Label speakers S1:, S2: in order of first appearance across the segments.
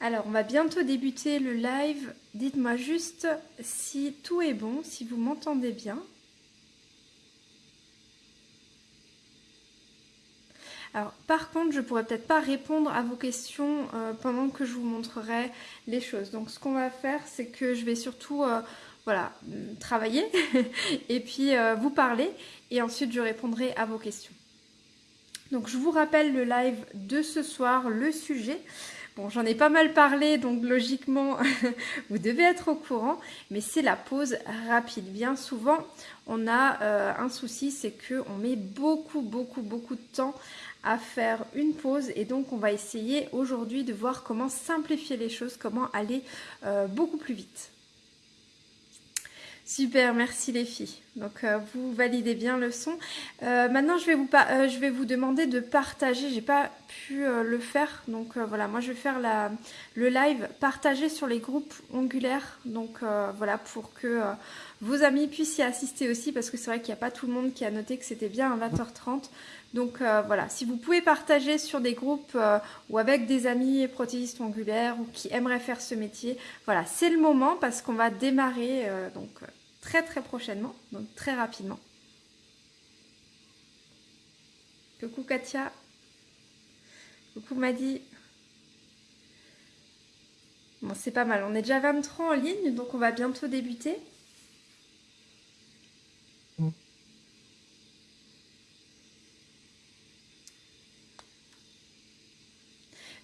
S1: Alors, on va bientôt débuter le live. Dites-moi juste si tout est bon, si vous m'entendez bien. Alors, par contre, je pourrais peut-être pas répondre à vos questions euh, pendant que je vous montrerai les choses. Donc, ce qu'on va faire, c'est que je vais surtout, euh, voilà, travailler et puis euh, vous parler et ensuite je répondrai à vos questions. Donc, je vous rappelle le live de ce soir, le sujet. Bon, j'en ai pas mal parlé, donc logiquement, vous devez être au courant, mais c'est la pause rapide. Bien souvent, on a euh, un souci, c'est qu'on met beaucoup, beaucoup, beaucoup de temps à faire une pause et donc on va essayer aujourd'hui de voir comment simplifier les choses, comment aller euh, beaucoup plus vite. Super, merci les filles. Donc euh, vous validez bien le son. Euh, maintenant je vais, vous euh, je vais vous demander de partager. J'ai pas pu le faire. Donc voilà, moi je vais faire la, le live partager sur les groupes ongulaires. Donc voilà, pour que vos amis puissent y assister aussi. Parce que c'est vrai qu'il n'y a pas tout le monde qui a noté que c'était bien à 20h30. Donc voilà, si vous pouvez partager sur des groupes ou avec des amis prothésistes ongulaires ou qui aimeraient faire ce métier, voilà, c'est le moment parce qu'on va démarrer. donc très très prochainement, donc très rapidement. Coucou Katia. Coucou Madi. Bon, c'est pas mal. On est déjà 23 en ligne, donc on va bientôt débuter.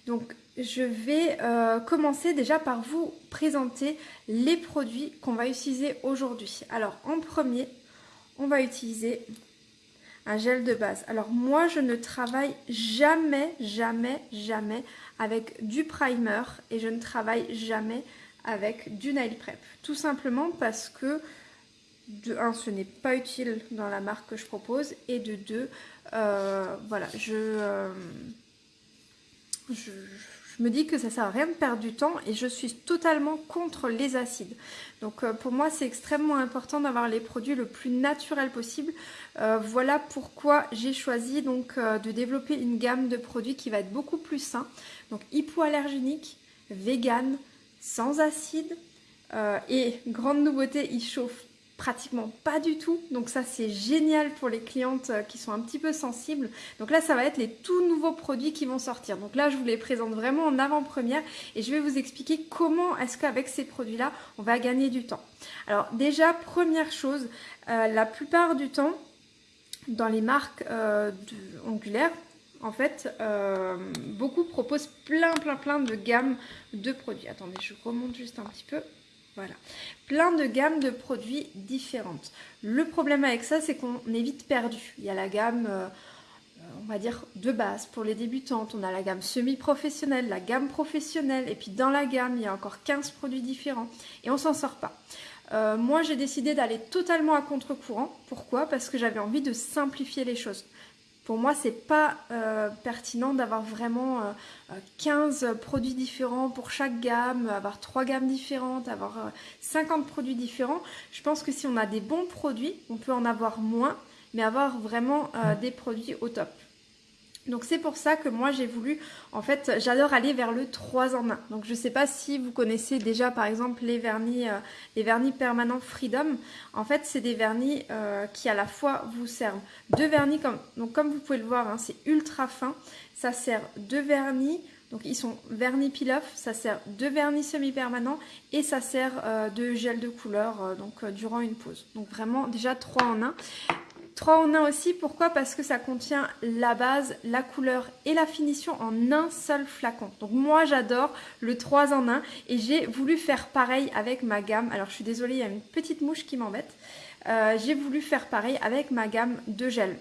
S1: Donc, je vais euh, commencer déjà par vous présenter les produits qu'on va utiliser aujourd'hui. Alors, en premier, on va utiliser un gel de base. Alors, moi, je ne travaille jamais, jamais, jamais avec du primer et je ne travaille jamais avec du nail prep. Tout simplement parce que, de un, ce n'est pas utile dans la marque que je propose et de deux, euh, voilà, je... Euh, je, me dis que ça sert à rien de perdre du temps et je suis totalement contre les acides. Donc euh, pour moi c'est extrêmement important d'avoir les produits le plus naturel possible. Euh, voilà pourquoi j'ai choisi donc euh, de développer une gamme de produits qui va être beaucoup plus sain. Donc hypoallergénique, vegan, sans acide et grande nouveauté, il chauffe pratiquement pas du tout. Donc ça c'est génial pour les clientes euh, qui sont un petit peu sensibles. Donc là ça va être les tout nouveaux produits qui vont sortir. Donc là je vous les présente vraiment en avant-première et je vais vous expliquer comment est-ce qu'avec ces produits là on va gagner du temps. Alors déjà première chose, euh, la plupart du temps dans les marques euh, angulaires en fait, beaucoup proposent plein, plein, plein de gammes de produits. Attendez, je remonte juste un petit peu. Voilà, plein de gammes de produits différentes. Le problème avec ça, c'est qu'on est vite perdu. Il y a la gamme, euh, on va dire, de base pour les débutantes. On a la gamme semi-professionnelle, la gamme professionnelle. Et puis dans la gamme, il y a encore 15 produits différents. Et on s'en sort pas. Euh, moi, j'ai décidé d'aller totalement à contre-courant. Pourquoi? Parce que j'avais envie de simplifier les choses. Pour moi, c'est pas euh, pertinent d'avoir vraiment 15 euh, produits différents pour chaque gamme, avoir trois gammes différentes, avoir 50 euh, produits différents. Je pense que si on a des bons produits, on peut en avoir moins, mais avoir vraiment des produits au top. Donc c'est pour ça que moi j'ai voulu, en fait j'adore aller vers le 3 en 1. Donc je ne sais pas si vous connaissez déjà par exemple les vernis, euh, les vernis permanents Freedom. En fait c'est des vernis euh, qui à la fois vous servent de vernis, comme, donc comme vous pouvez le voir hein, c'est ultra fin. Ça sert de vernis, donc ils sont vernis peel-off, ça sert de vernis semi-permanent et ça sert euh, de gel de couleur donc durant une pause. Donc vraiment déjà 3 en 1. 3 en 1 aussi, pourquoi? Parce que ça contient la base, la couleur et la finition en un seul flacon. Donc moi j'adore le 3 en 1 et j'ai voulu faire pareil avec ma gamme. Alors je suis désolée, il y a une petite mouche qui m'embête. Euh, j'ai voulu faire pareil avec ma gamme de gel.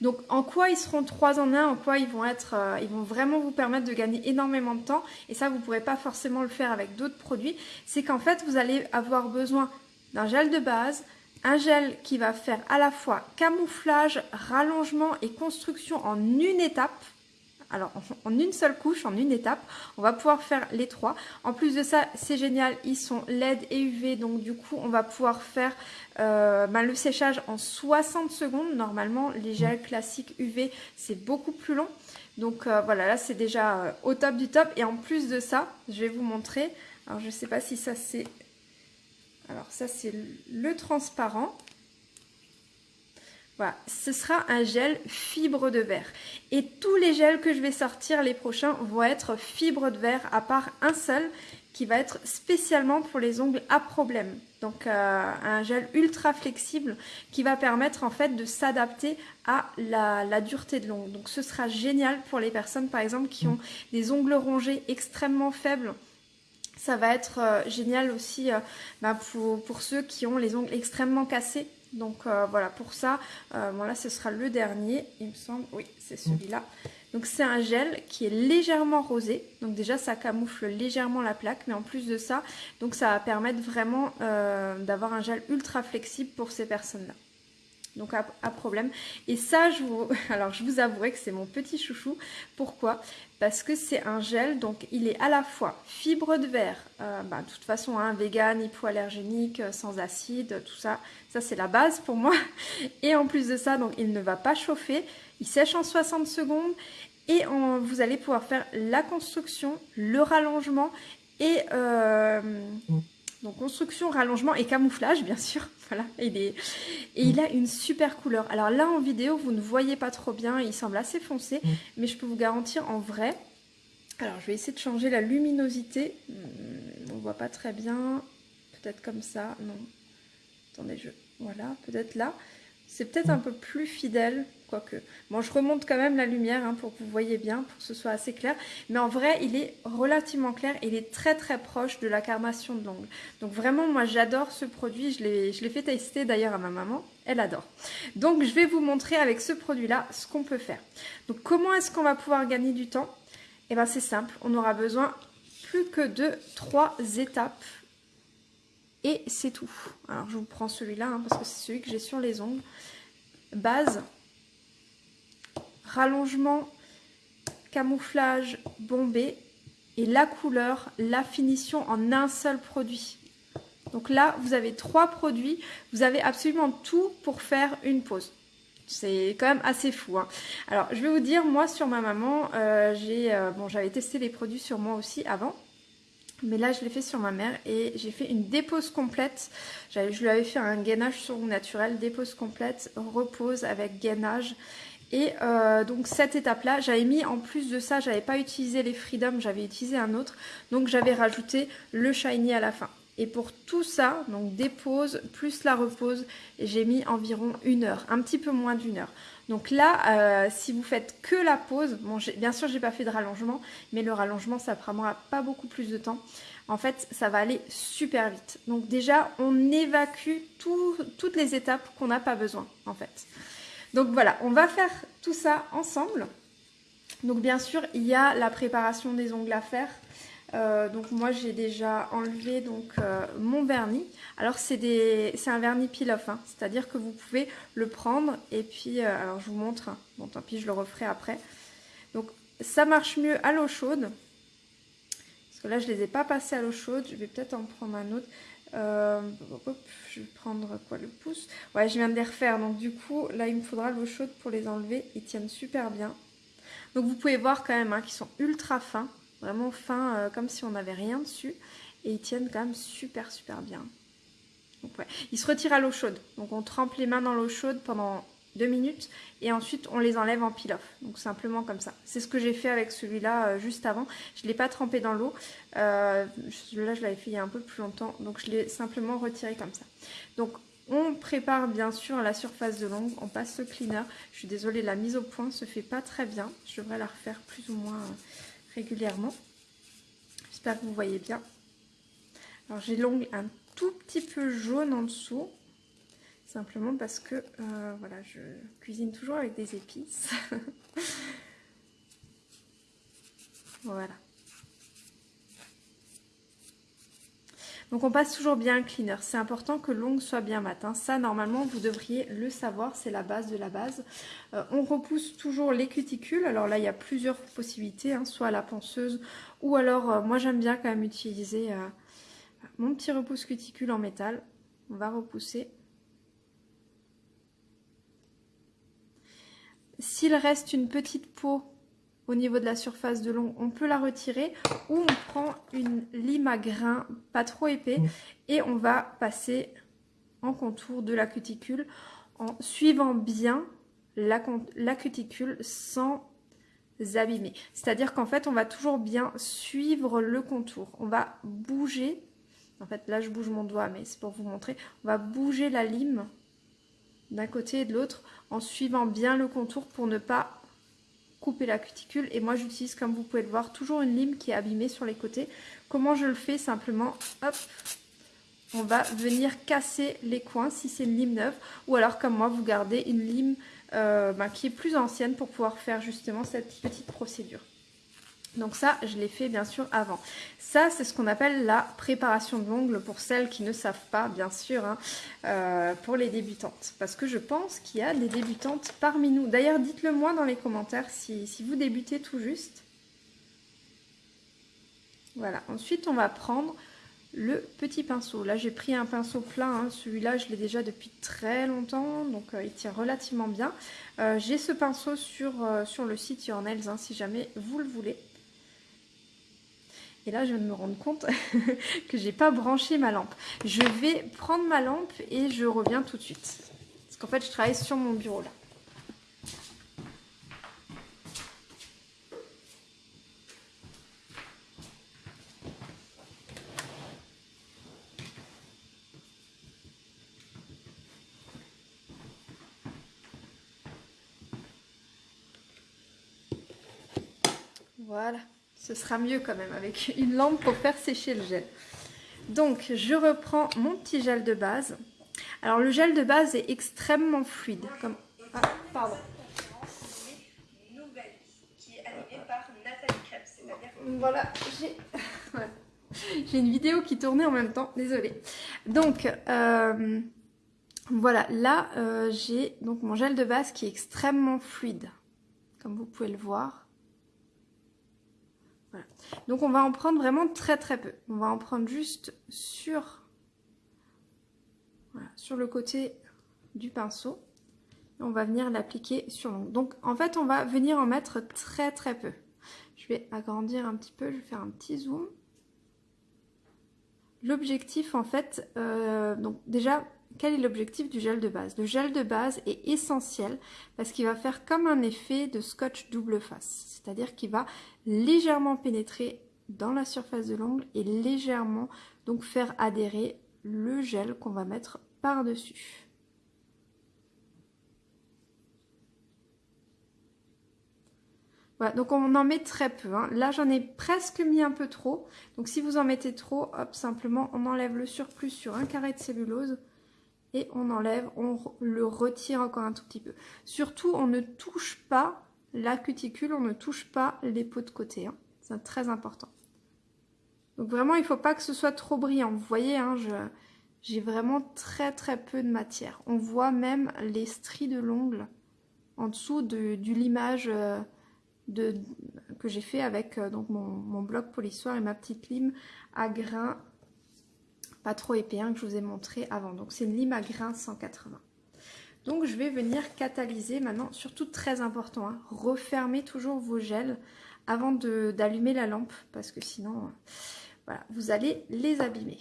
S1: Donc en quoi ils seront 3 en 1, en quoi ils vont être, euh, ils vont vraiment vous permettre de gagner énormément de temps? Et ça vous ne pourrez pas forcément le faire avec d'autres produits, c'est qu'en fait vous allez avoir besoin d'un gel de base, un gel qui va faire à la fois camouflage, rallongement et construction en une étape. Alors en une seule couche, en une étape, on va pouvoir faire les trois. En plus de ça, c'est génial, ils sont LED et UV, donc du coup on va pouvoir faire euh, ben, le séchage en 60 secondes. Normalement, les gels classiques UV, c'est beaucoup plus long. Donc voilà, là c'est déjà au top du top. Et en plus de ça, je vais vous montrer. Alors je ne sais pas si ça c'est... Alors ça c'est le transparent. Voilà, ce sera un gel fibre de verre. Et tous les gels que je vais sortir les prochains vont être fibre de verre, à part un seul qui va être spécialement pour les ongles à problème. Donc euh, un gel ultra flexible qui va permettre en fait de s'adapter à la, dureté de l'ongle. Donc ce sera génial pour les personnes par exemple qui ont des ongles rongés extrêmement faibles. Ça va être euh, génial aussi euh, bah, pour, ceux qui ont les ongles extrêmement cassés donc euh, voilà, pour ça, euh, là ce sera le dernier, il me semble. Oui, c'est celui-là. Donc c'est un gel qui est légèrement rosé. Donc déjà ça camoufle légèrement la plaque, mais en plus de ça, donc ça va permettre vraiment d'avoir un gel ultra flexible pour ces personnes-là donc à, problème. Et ça, alors je vous avouerai que c'est mon petit chouchou. Pourquoi? Parce que c'est un gel, donc il est à la fois fibre de verre, euh, bah, de toute façon, hein, vegan, hypoallergénique, euh, sans acide, tout ça, ça c'est la base pour moi. Et en plus de ça, donc il ne va pas chauffer, il sèche en 60 secondes et vous allez pouvoir faire la construction, le rallongement et... Euh. Donc construction, rallongement et camouflage, bien sûr. Voilà, et, et il a une super couleur. Alors là, en vidéo, vous ne voyez pas trop bien, il semble assez foncé, mm. mais je peux vous garantir en vrai. Alors, je vais essayer de changer la luminosité. Hmm, on ne voit pas très bien. Peut-être comme ça. Non. Attendez, je... Voilà, peut-être là. C'est peut-être un peu plus fidèle, quoique. Bon, je remonte quand même la lumière hein, pour que vous voyez bien, pour que ce soit assez clair. Mais en vrai, il est relativement clair il est très très proche de la carnation de l'ongle. Donc vraiment, moi j'adore ce produit. Je l'ai fait tester d'ailleurs à ma maman. Elle adore. Donc je vais vous montrer avec ce produit-là ce qu'on peut faire. Donc comment est-ce qu'on va pouvoir gagner du temps? Eh bien c'est simple, on aura besoin plus que de trois étapes et c'est tout. Alors je vous prends celui-là hein, parce que c'est celui que j'ai sur les ongles. Base, rallongement, camouflage, bombé et la couleur, la finition en un seul produit. Donc là, vous avez trois produits, vous avez absolument tout pour faire une pause. C'est quand même assez fou. Hein. Alors, je vais vous dire, moi, sur ma maman, euh, euh, j'avais testé les produits sur moi aussi avant. Mais là, je l'ai fait sur ma mère et j'ai fait une dépose complète. Je lui avais fait un gainage sur naturel, dépose complète, repose avec gainage. Et euh, donc cette étape-là, j'avais mis en plus de ça, j'avais pas utilisé les Freedom, j'avais utilisé un autre. Donc j'avais rajouté le Shiny à la fin. Et pour tout ça, donc dépose plus la repose, j'ai mis environ une heure, un petit peu moins d'une heure. Donc là, euh, si vous faites que la pause, bien sûr, j'ai pas fait de rallongement, mais le rallongement, ça prendra pas beaucoup plus de temps. En fait, ça va aller super vite. Donc déjà, on évacue toutes les étapes qu'on n'a pas besoin, en fait. Donc voilà, on va faire tout ça ensemble. Donc bien sûr, il y a la préparation des ongles à faire. Euh, donc moi j'ai déjà enlevé donc euh, mon vernis. Alors c'est un vernis peel-off, hein. c'est-à-dire que vous pouvez le prendre et puis, euh, alors je vous montre, bon tant pis je le referai après. Donc ça marche mieux à l'eau chaude, parce que là je les ai pas passés à l'eau chaude, je vais peut-être en prendre un autre. je vais prendre quoi le pouce? Ouais je viens de les refaire, donc du coup là il me faudra l'eau chaude pour les enlever, ils tiennent super bien. Donc vous pouvez voir quand même hein, qu'ils sont ultra fins. Vraiment fin, euh, comme si on n'avait rien dessus. Et ils tiennent quand même super super bien. Donc, ouais. Ils se retirent à l'eau chaude. Donc on trempe les mains dans l'eau chaude pendant deux minutes et ensuite on les enlève en peel-off. Donc simplement comme ça. C'est ce que j'ai fait avec celui-là euh, juste avant. Je ne l'ai pas trempé dans l'eau. Euh, celui-là je l'avais fait il y a un peu plus longtemps. Donc je l'ai simplement retiré comme ça. Donc on prépare bien sûr la surface de l'ongle. On passe le cleaner. Je suis désolée, la mise au point se fait pas très bien. Je devrais la refaire plus ou moins régulièrement. J'espère que vous voyez bien. Alors j'ai l'ongle un tout petit peu jaune en dessous. Simplement parce que euh, voilà, je cuisine toujours avec des épices. voilà. Donc on passe toujours bien un cleaner. C'est important que l'ongle soit bien mat. Hein. Ça, normalement, vous devriez le savoir. C'est la base de la base. Euh, on repousse toujours les cuticules. Alors là, il y a plusieurs possibilités. Hein. Soit la ponceuse ou alors, euh, moi j'aime bien quand même utiliser euh, mon petit repousse cuticule en métal. On va repousser. S'il reste une petite peau au niveau de la surface de l'ongle, on peut la retirer ou on prend une lime à grains pas trop épais et on va passer en contour de la cuticule en suivant bien la, la cuticule sans abîmer. C'est-à-dire qu'en fait, on va toujours bien suivre le contour. On va bouger, en fait là je bouge mon doigt, mais c'est pour vous montrer, on va bouger la lime d'un côté et de l'autre en suivant bien le contour pour ne pas couper la cuticule. Et moi j'utilise comme vous pouvez le voir toujours une lime qui est abîmée sur les côtés. Comment je le fais simplement hop on va venir casser les coins si c'est une lime neuve. Ou alors comme moi vous gardez une lime euh, bah, qui est plus ancienne pour pouvoir faire justement cette petite procédure donc ça, je l'ai fait bien sûr avant. Ça, c'est ce qu'on appelle la préparation de l'ongle pour celles qui ne savent pas, bien sûr, hein, euh, pour les débutantes. Parce que je pense qu'il y a des débutantes parmi nous. D'ailleurs, dites-le moi dans les commentaires si, vous débutez tout juste. Voilà, ensuite on va prendre le petit pinceau. Là, j'ai pris un pinceau plein. Hein. Celui-là, je l'ai déjà depuis très longtemps, donc euh, il tient relativement bien. Euh, j'ai ce pinceau sur, sur le site Your Nails, hein, si jamais vous le voulez. Et là, je viens de me rendre compte que j'ai pas branché ma lampe. Je vais prendre ma lampe et je reviens tout de suite. Parce qu'en fait, je travaille sur mon bureau là. Voilà ce sera mieux quand même avec une lampe pour faire sécher le gel. Donc je reprends mon petit gel de base. Alors le gel de base est extrêmement fluide. Comme... Ah, pardon. Voilà, j'ai une vidéo qui tournait en même temps, désolée. Donc, euh, voilà, là, euh, j'ai donc mon gel de base qui est extrêmement fluide, comme vous pouvez le voir. Donc on va en prendre vraiment très très peu. On va en prendre juste sur, le côté du pinceau. on va venir l'appliquer sur l'ongle. Donc en fait on va venir en mettre très très peu. Je vais agrandir un petit peu, je vais faire un petit zoom. L'objectif en fait, euh, donc déjà quel est l'objectif du gel de base? Le gel de base est essentiel parce qu'il va faire comme un effet de scotch double face. C'est-à-dire qu'il va légèrement pénétrer dans la surface de l'ongle et légèrement donc faire adhérer le gel qu'on va mettre par-dessus. Voilà, donc on en met très peu. Hein. Là, j'en ai presque mis un peu trop. Donc si vous en mettez trop, hop, simplement, on enlève le surplus sur un carré de cellulose et on enlève, on le retire encore un tout petit peu. Surtout, on ne touche pas la cuticule, on ne touche pas les peaux de côté. Hein. C'est très important. Donc vraiment, il ne faut pas que ce soit trop brillant. Vous voyez, hein, j'ai vraiment très très peu de matière. On voit même les stries de l'ongle en dessous de, limage euh, que j'ai fait avec euh, donc mon, mon, bloc polissoir et ma petite lime à grains pas trop épais hein, que je vous ai montré avant. Donc c'est une lime à grains 180. Donc je vais venir catalyser maintenant, surtout très important, hein, refermez toujours vos gels avant d'allumer la lampe parce que sinon euh, voilà, vous allez les abîmer.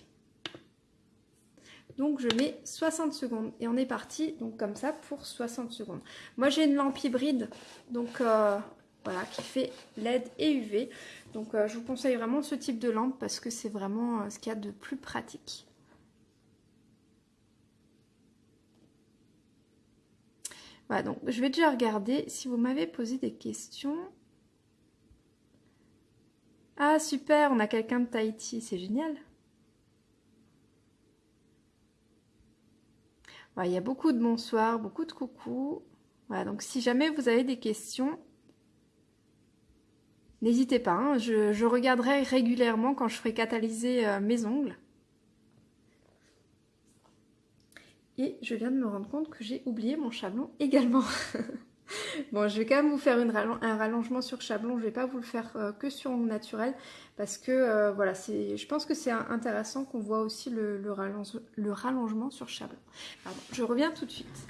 S1: Donc je mets 60 secondes et on est parti donc comme ça pour 60 secondes. Moi j'ai une lampe hybride donc euh, voilà qui fait LED et UV. Donc euh, je vous conseille vraiment ce type de lampe parce que c'est vraiment ce qu'il y a de plus pratique. Voilà, donc je vais déjà regarder si vous m'avez posé des questions. Ah super, on a quelqu'un de Tahiti, c'est génial. il y a beaucoup de bonsoir, beaucoup de coucou. Voilà, donc si jamais vous avez des questions, n'hésitez pas. Hein. je, regarderai régulièrement quand je ferai catalyser euh, mes ongles. Et je viens de me rendre compte que j'ai oublié mon chablon également. bon, je vais quand même vous faire un rallongement sur chablon. Je vais pas vous le faire euh, que sur ongle naturel parce que euh, voilà, je pense que c'est intéressant qu'on voit aussi le, rallongement sur chablon. je reviens tout de suite.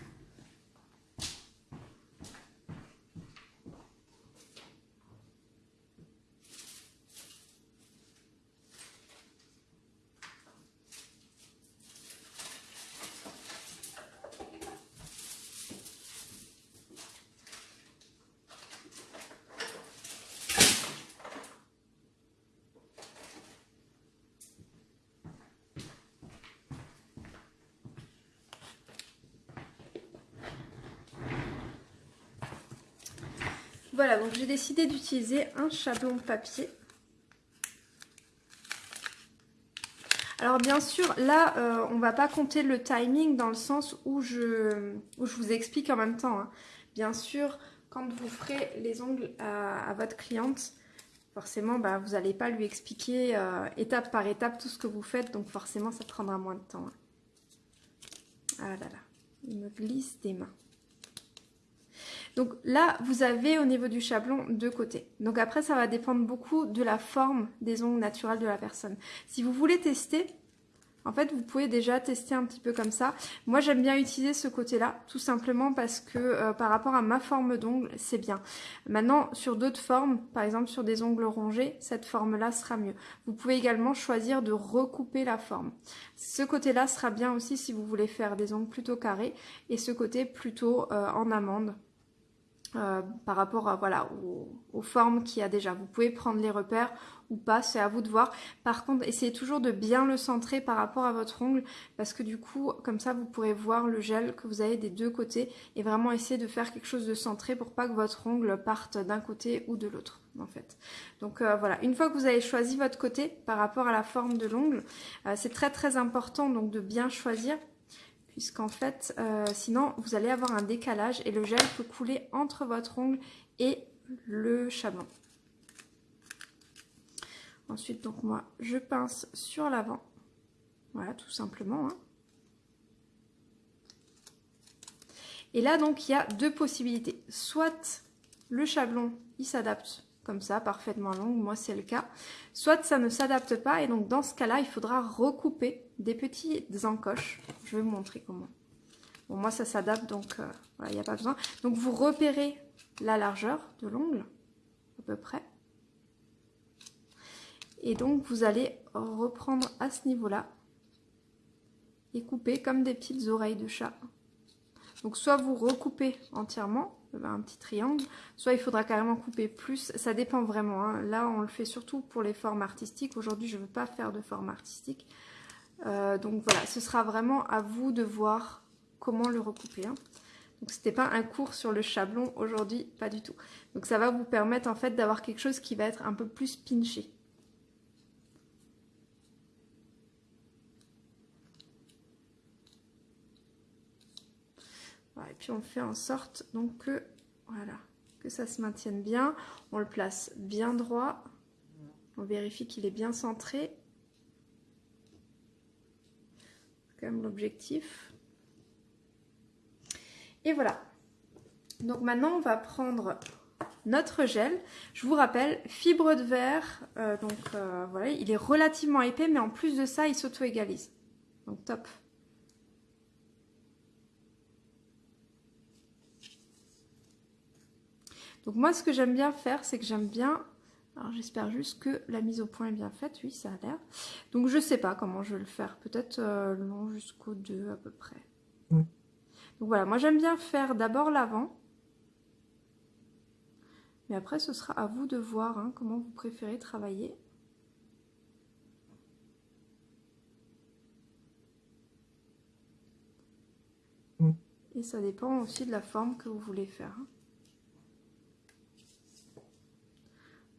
S1: Voilà, donc j'ai décidé d'utiliser un chablon papier. Alors bien sûr, là, on euh, on va pas compter le timing dans le sens où je, je vous explique en même temps. Hein. Bien sûr, quand vous ferez les ongles à, votre cliente, forcément, bah, vous n'allez pas lui expliquer euh, étape par étape tout ce que vous faites. Donc forcément, ça prendra moins de temps. Hein. Ah là là, il me glisse des mains. Donc là, vous avez au niveau du chablon deux côtés. Donc après, ça va dépendre beaucoup de la forme des ongles naturels de la personne. Si vous voulez tester, en fait, vous pouvez déjà tester un petit peu comme ça. Moi, j'aime bien utiliser ce côté-là, tout simplement parce que euh, par rapport à ma forme d'ongle, c'est bien. Maintenant, sur d'autres formes, par exemple sur des ongles rongés, cette forme-là sera mieux. Vous pouvez également choisir de recouper la forme. Ce côté-là sera bien aussi si vous voulez faire des ongles plutôt carrés et ce côté plutôt euh, en amande euh, par rapport à, voilà, aux, formes qu'il y a déjà. Vous pouvez prendre les repères ou pas, c'est à vous de voir. Par contre, essayez toujours de bien le centrer par rapport à votre ongle parce que du coup, comme ça, vous pourrez voir le gel que vous avez des deux côtés et vraiment essayer de faire quelque chose de centré pour pas que votre ongle parte d'un côté ou de l'autre en fait. Donc euh, voilà, une fois que vous avez choisi votre côté par rapport à la forme de l'ongle, euh, c'est très très important donc de bien choisir puisqu'en fait, euh, sinon, vous allez avoir un décalage et le gel peut couler entre votre ongle et le chablon. Ensuite, donc moi, je pince sur l'avant. Voilà, tout simplement. Hein. Et là, donc, il y a deux possibilités. Soit le chablon, il s'adapte comme ça, parfaitement long, moi c'est le cas. Soit ça ne s'adapte pas et donc dans ce cas-là, il faudra recouper des petites encoches. Je vais vous montrer comment. Bon, moi ça s'adapte donc euh, il n'y a pas besoin. Donc vous repérez la largeur de l'ongle, à peu près. Et donc vous allez reprendre à ce niveau-là et couper comme des petites oreilles de chat. Donc soit vous recoupez entièrement, un petit triangle, soit il faudra carrément couper plus, ça dépend vraiment. Hein. Là, on le fait surtout pour les formes artistiques. Aujourd'hui, je ne veux pas faire de forme artistique. Euh, donc voilà, ce sera vraiment à vous de voir comment le recouper. Hein. Donc c'était pas un cours sur le chablon aujourd'hui, pas du tout. Donc ça va vous permettre en fait d'avoir quelque chose qui va être un peu plus pinché. et puis on fait en sorte donc que, voilà, que ça se maintienne bien. On le place bien droit. On vérifie qu'il est bien centré. C'est quand même l'objectif. Et voilà. Donc maintenant, on va prendre notre gel. Je vous rappelle, fibre de verre, euh, donc euh, voilà, il est relativement épais, mais en plus de ça, il s'auto-égalise. Donc top. Donc moi, ce que j'aime bien faire, c'est que j'aime bien... Alors j'espère juste que la mise au point est bien faite. Oui, ça a l'air. Donc je sais pas comment je vais le faire. Peut-être euh, long jusqu'au 2 à peu près. Donc voilà, moi j'aime bien faire d'abord l'avant. Mais après, ce sera à vous de voir hein, comment vous préférez travailler. Et ça dépend aussi de la forme que vous voulez faire. Hein.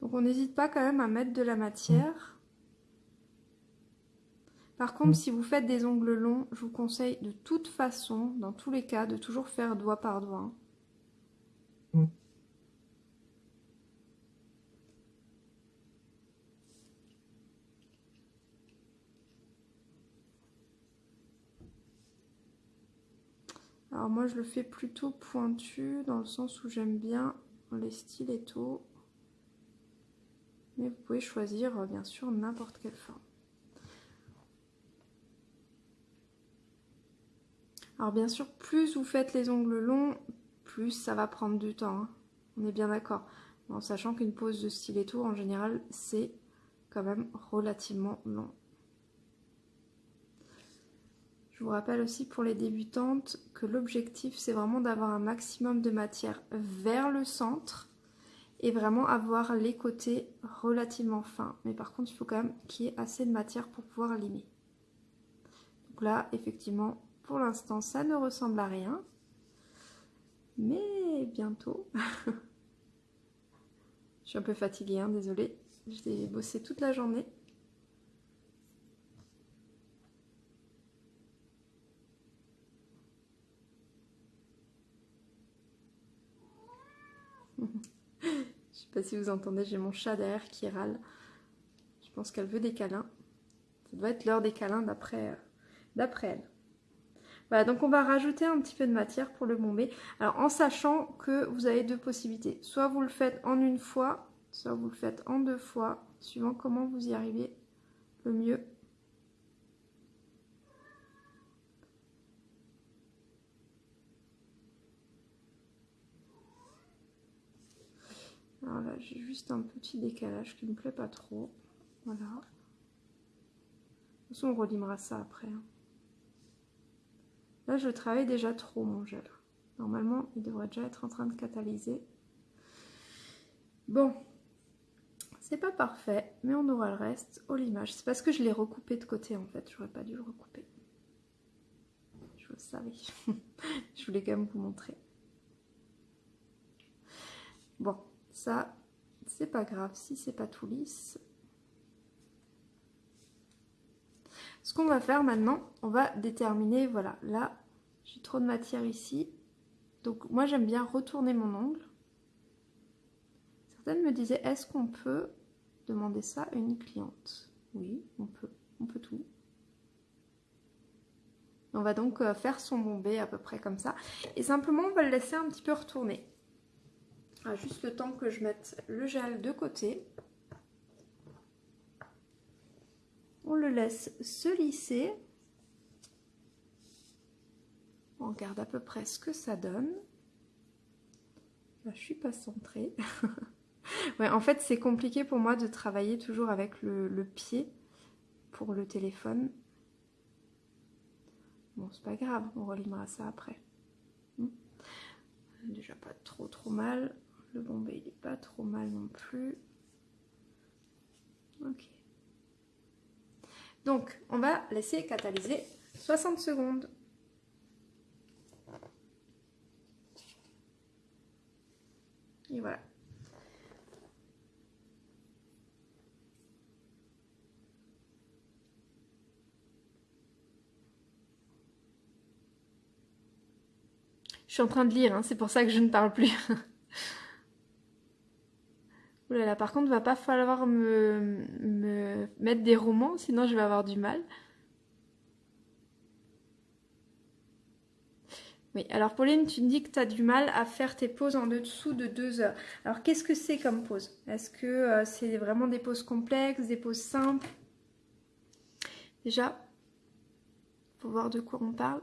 S1: Donc on n'hésite pas quand même à mettre de la matière. Par contre, si vous faites des ongles longs, je vous conseille de toute façon, dans tous les cas, de toujours faire doigt par doigt. Alors moi je le fais plutôt pointu dans le sens où j'aime bien les stilettos. Mais vous pouvez choisir euh, bien sûr n'importe quelle forme. Alors bien sûr, plus vous faites les ongles longs, plus ça va prendre du temps. Hein. On est bien d'accord. En sachant qu'une pose de stiletto, en général, c'est quand même relativement long. Je vous rappelle aussi pour les débutantes que l'objectif, c'est vraiment d'avoir un maximum de matière vers le centre et vraiment avoir les côtés relativement fins. Mais par contre, il faut quand même qu'il y ait assez de matière pour pouvoir limer. Donc là, effectivement, pour l'instant, ça ne ressemble à rien. Mais bientôt. Je suis un peu fatiguée, hein, désolée. J'ai bossé toute la journée. Si vous entendez, j'ai mon chat derrière qui râle. Je pense qu'elle veut des câlins. Ça doit être l'heure des câlins d'après elle. Voilà, donc on va rajouter un petit peu de matière pour le bomber. Alors en sachant que vous avez deux possibilités. Soit vous le faites en une fois, soit vous le faites en deux fois, suivant comment vous y arrivez le mieux. J'ai juste un petit décalage qui ne me plaît pas trop. Voilà. De toute façon, on relimera ça après. Hein. Là, je travaille déjà trop mon gel. Normalement, il devrait déjà être en train de catalyser. Bon, c'est pas parfait, mais on aura le reste au limage. C'est parce que je l'ai recoupé de côté en fait. J'aurais pas dû le recouper. Je le savais. je voulais quand même vous montrer. Bon, ça, c'est pas grave si c'est pas tout lisse. Ce qu'on va faire maintenant, on va déterminer, voilà, là, j'ai trop de matière ici. Donc moi, j'aime bien retourner mon ongle. Certaines me disaient, est-ce qu'on peut demander ça à une cliente? Oui, on peut, on peut tout. On va donc euh, faire son bombé à peu près comme ça. Et simplement, on va le laisser un petit peu retourner. Juste le temps que je mette le gel de côté. On le laisse se lisser. On regarde à peu près ce que ça donne. Là, je suis pas centrée. en fait, c'est compliqué pour moi de travailler toujours avec le, pied pour le téléphone. Bon, c'est pas grave, on relimera ça après. Hmm. Déjà pas trop trop mal. Le bombé, il est pas trop mal non plus. Ok. Donc, on va laisser catalyser 60 secondes. Et voilà. Je suis en train de lire, hein, c'est pour ça que je ne parle plus. là par contre, va pas falloir me, me mettre des romans, sinon je vais avoir du mal. Oui, alors Pauline, tu me dis que tu as du mal à faire tes pauses en dessous de deux heures. Alors qu'est-ce que c'est comme pause? Est-ce que euh, c'est vraiment des pauses complexes, des pauses simples? Déjà, faut voir de quoi on parle.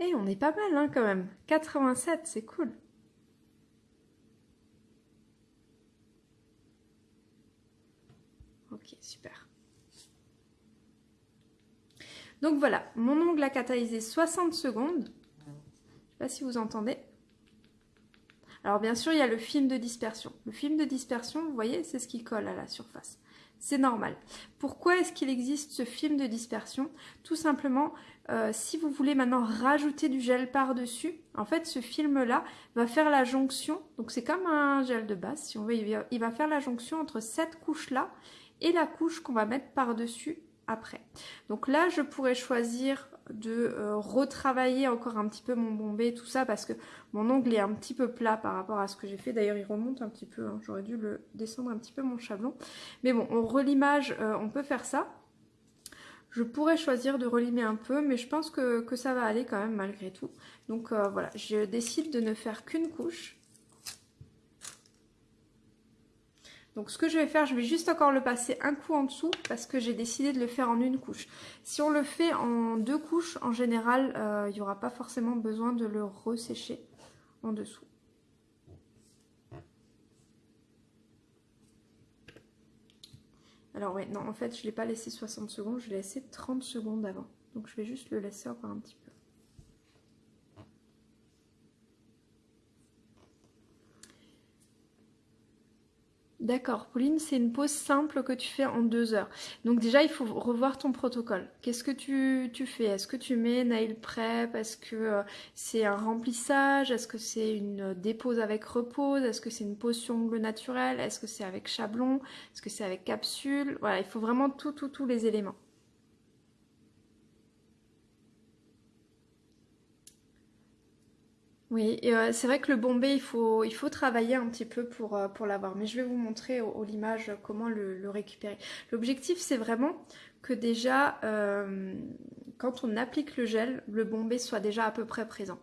S1: Et on est pas mal hein, quand même. 87, c'est cool. Ok, super. Donc voilà, mon ongle a catalysé 60 secondes. Je ne sais pas si vous entendez. Alors bien sûr, il y a le film de dispersion. Le film de dispersion, vous voyez, c'est ce qui colle à la surface. C'est normal. Pourquoi est-ce qu'il existe ce film de dispersion? Tout simplement, euh, si vous voulez maintenant rajouter du gel par-dessus, en fait, ce film-là va faire la jonction. Donc c'est comme un gel de base, si on veut, il va faire la jonction entre cette couche-là et la couche qu'on va mettre par-dessus après. Donc là, je pourrais choisir de euh, retravailler encore un petit peu mon bombé, tout ça, parce que mon ongle est un petit peu plat par rapport à ce que j'ai fait. D'ailleurs, il remonte un petit peu, hein. j'aurais dû le descendre un petit peu mon chablon. Mais bon, on relimage, euh, on peut faire ça. Je pourrais choisir de relimer un peu, mais je pense que, ça va aller quand même malgré tout. Donc euh, voilà, je décide de ne faire qu'une couche. Donc ce que je vais faire, je vais juste encore le passer un coup en dessous parce que j'ai décidé de le faire en une couche. Si on le fait en deux couches, en général, euh, il n'y aura pas forcément besoin de le ressécher en dessous. Alors ouais, non, en fait, je ne l'ai pas laissé 60 secondes, je l'ai laissé 30 secondes avant. Donc je vais juste le laisser encore un petit peu. D'accord, Pauline, c'est une pause simple que tu fais en deux heures. Donc déjà, il faut revoir ton protocole. Qu'est-ce que tu, fais? Est-ce que tu mets nail prep? Est-ce que euh, c'est un remplissage? Est-ce que c'est une dépose avec repose? Est-ce que c'est une pose sur ongles naturel? Est-ce que c'est avec chablon? Est-ce que c'est avec capsule? Voilà, il faut vraiment tout, tout, tous les éléments. Oui, euh, c'est vrai que le bombé, il faut, il faut travailler un petit peu pour, euh, pour l'avoir. Mais je vais vous montrer au, l'image comment le, récupérer. L'objectif, c'est vraiment que déjà, euh, quand on applique le gel, le bombé soit déjà à peu près présent.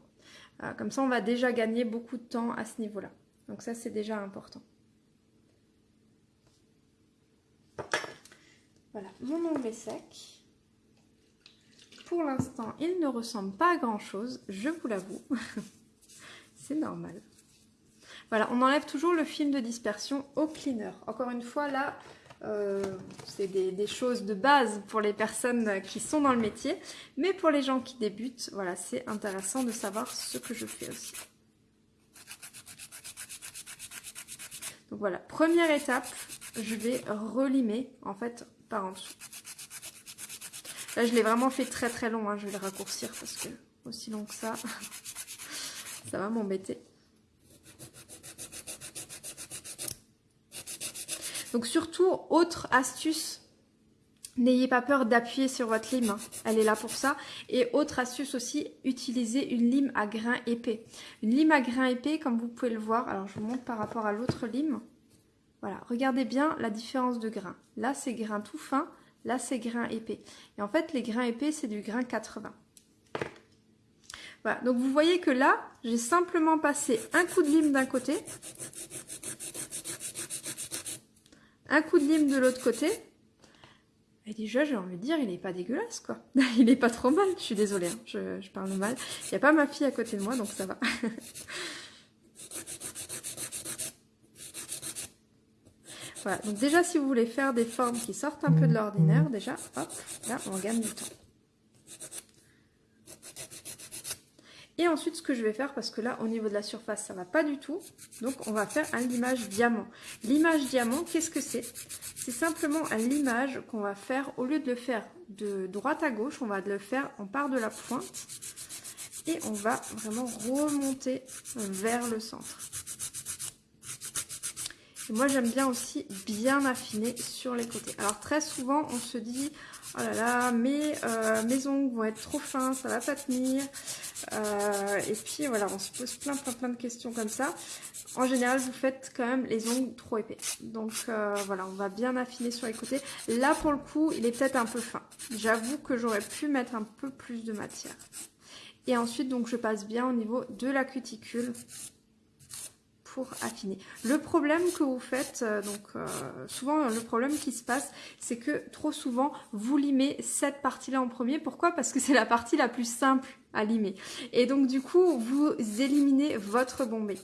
S1: comme ça, on va déjà gagner beaucoup de temps à ce niveau-là. Donc ça, c'est déjà important. Voilà, mon ongle est sec. Pour l'instant, il ne ressemble pas à grand-chose, je vous l'avoue. c'est normal. Voilà, on enlève toujours le film de dispersion au cleaner. Encore une fois, là, euh, c'est des, choses de base pour les personnes qui sont dans le métier. Mais pour les gens qui débutent, voilà, c'est intéressant de savoir ce que je fais aussi. Donc voilà, première étape, je vais relimer en fait par en dessous. Là, je l'ai vraiment fait très très long, hein. je vais le raccourcir parce que aussi long que ça, ça va m'embêter. Donc surtout, autre astuce, n'ayez pas peur d'appuyer sur votre lime, hein. elle est là pour ça. Et autre astuce aussi, utilisez une lime à grains épais. Une lime à grains épais, comme vous pouvez le voir, alors je vous montre par rapport à l'autre lime. Voilà, regardez bien la différence de grains. Là, c'est grain tout fin, là, c'est grain épais. Et en fait, les grains épais, c'est du grain 80 donc vous voyez que là, j'ai simplement passé un coup de lime d'un côté, un coup de lime de l'autre côté. Et déjà, j'ai envie de dire, il n'est pas dégueulasse, quoi. il n'est pas trop mal, je suis désolée, hein. je, parle mal. Il n'y a pas ma fille à côté de moi, donc ça va. voilà, donc déjà, si vous voulez faire des formes qui sortent un peu de l'ordinaire, déjà, hop, là, on gagne du temps. Et ensuite, ce que je vais faire, parce que là, au niveau de la surface, ça va pas du tout. Donc, on va faire un limage diamant. L'image diamant, qu'est-ce que c'est? C'est simplement un limage qu'on va faire, au lieu de le faire de droite à gauche, on va le faire, on part de la pointe. Et on va vraiment remonter vers le centre. Et moi, j'aime bien aussi bien affiner sur les côtés. Alors, très souvent, on se dit, oh là là, mes, euh, mes ongles vont être trop fins, ça va pas tenir. Euh, et puis voilà, on se pose plein plein plein de questions comme ça. En général, vous faites quand même les ongles trop épais. Donc euh, voilà, on va bien affiner sur les côtés. Là, pour le coup, il est peut-être un peu fin. J'avoue que j'aurais pu mettre un peu plus de matière. Et ensuite, donc, je passe bien au niveau de la cuticule affiner. Le problème que vous faites, euh, donc souvent le problème qui se passe, c'est que trop souvent vous limez cette partie-là en premier. Pourquoi? Parce que c'est la partie la plus simple Et donc du coup, vous éliminez votre bombé.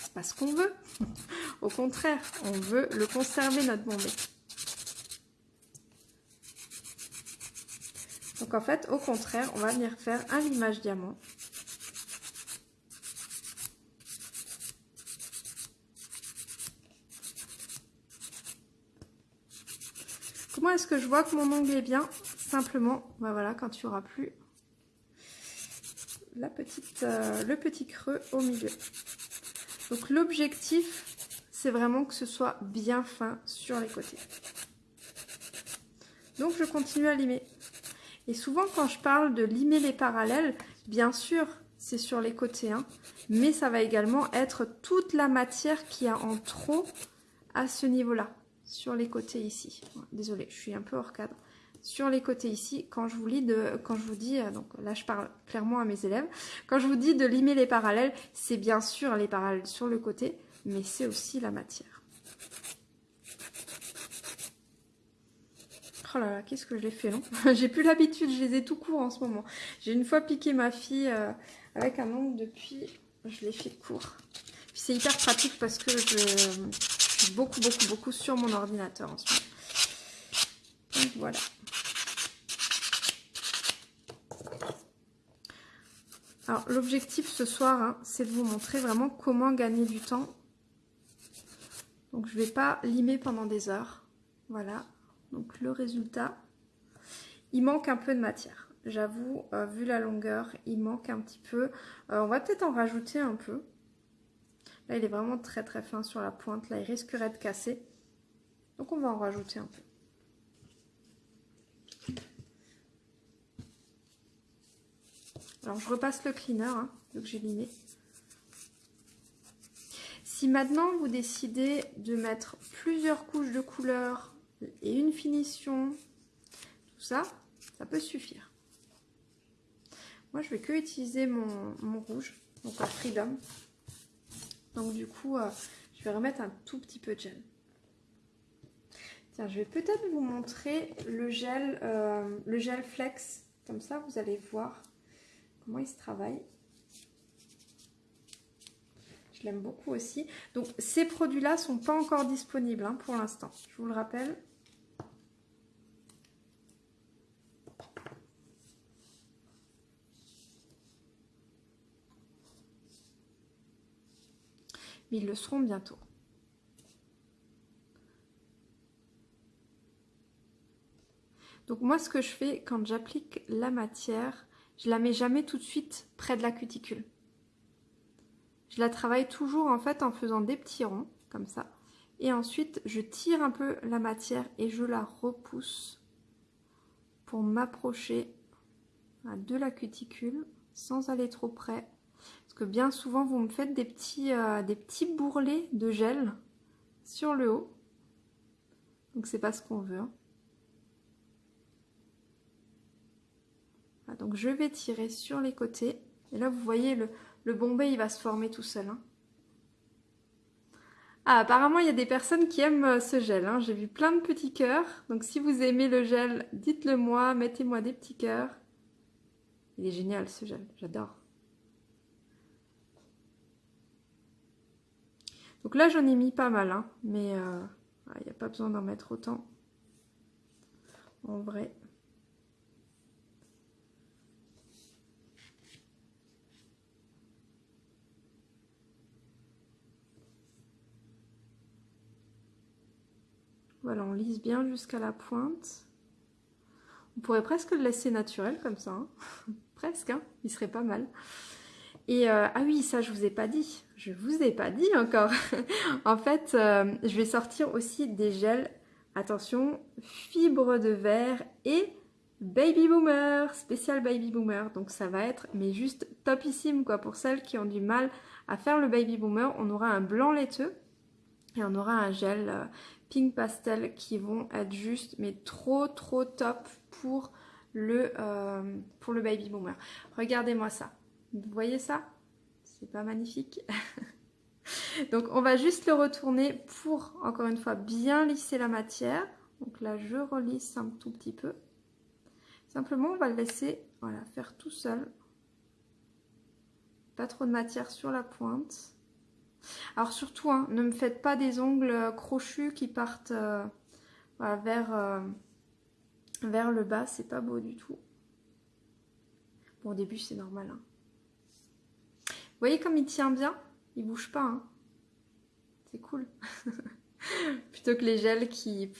S1: C'est pas ce qu'on veut. Au contraire, on veut le conserver notre bombé. Donc en fait, au contraire, on va venir faire un limage diamant. Comment est-ce que je vois que mon ongle est bien? Simplement, bah voilà, quand tu auras plus euh, le petit creux au milieu. Donc l'objectif, c'est vraiment que ce soit bien fin sur les côtés. Donc je continue à limer. Et souvent quand je parle de limer les parallèles, bien sûr c'est sur les côtés, hein, mais ça va également être toute la matière qui a en trop à ce niveau-là sur les côtés ici. Désolée, je suis un peu hors cadre. Sur les côtés ici, quand je vous, lis de, quand je vous dis, euh, donc là je parle clairement à mes élèves, quand je vous dis de limer les parallèles, c'est bien sûr les parallèles sur le côté, mais c'est aussi la matière. Oh là là, qu'est-ce que je l'ai fait long J'ai plus l'habitude, je les ai tout court en ce moment. J'ai une fois piqué ma fille euh, avec un ongle depuis, je l'ai fait court. C'est hyper pratique parce que je, beaucoup, beaucoup, beaucoup sur mon ordinateur en ce moment. Donc voilà. Alors l'objectif ce soir, hein, c'est de vous montrer vraiment comment gagner du temps Donc je ne vais pas limer pendant des heures. Voilà, donc le résultat. Il manque un peu de matière. J'avoue, euh, vu la longueur, il manque un petit peu. Euh, on va peut-être en rajouter un peu. Là, il est vraiment très très fin sur la pointe. Là, il risquerait de casser. Donc on va en rajouter un peu. Alors je repasse le cleaner, hein, que j'ai limé. Si maintenant vous décidez de mettre plusieurs couches de couleurs et une finition, tout ça, ça peut suffire. Moi je vais que utiliser mon, rouge, donc la Freedom. Donc du coup, euh, je vais remettre un tout petit peu de gel. Tiens, je vais peut-être vous montrer le gel, euh, le gel Flex. Comme ça, vous allez voir comment il se travaille. Je l'aime beaucoup aussi. Donc ces produits-là sont pas encore disponibles hein, pour l'instant. Je vous le rappelle. Mais ils le seront bientôt. Donc moi ce que je fais quand j'applique la matière, je la mets jamais tout de suite près de la cuticule. Je la travaille toujours en fait en faisant des petits ronds comme ça. Et ensuite je tire un peu la matière et je la repousse pour m'approcher de la cuticule sans aller trop près. Parce que bien souvent vous me faites des petits, euh, bourrelets de gel sur le haut. Donc c'est pas ce qu'on veut. Hein. Donc je vais tirer sur les côtés. Et là, vous voyez, le, le bombé, il va se former tout seul. Hein. Ah, apparemment, il y a des personnes qui aiment euh, ce gel. Hein. J'ai vu plein de petits cœurs. Donc, si vous aimez le gel, dites-le moi. Mettez-moi des petits cœurs. Il est génial, ce gel. J'adore. Donc là, j'en ai mis pas mal. Hein. Mais euh, il n'y a pas besoin d'en mettre autant. En vrai. Voilà, on lisse bien jusqu'à la pointe. On pourrait presque le laisser naturel comme ça. Hein. presque, hein il serait pas mal. Et euh, ah oui, ça je vous ai pas dit. Je vous ai pas dit encore. en fait, euh, je vais sortir aussi des gels. Attention, fibres de verre et baby boomer, spécial baby boomer. Donc ça va être mais juste topissime quoi pour celles qui ont du mal à faire le baby boomer. On aura un blanc laiteux et on aura un gel euh, pink pastel qui vont être juste mais trop trop top pour le, euh, baby boomer. Regardez-moi ça. Vous voyez ça? C'est pas magnifique? Donc on va juste le retourner pour encore une fois bien lisser la matière. Donc là je relisse un tout petit peu. Simplement on va le laisser voilà, faire tout seul. Pas trop de matière sur la pointe. Alors surtout, hein, ne me faites pas des ongles euh, crochus qui partent euh, vers, euh, vers le bas, c'est pas beau du tout. Bon, au début, c'est normal. Hein. Vous voyez comme il tient bien? Il bouge pas. Hein. c'est cool. Plutôt que les gels qui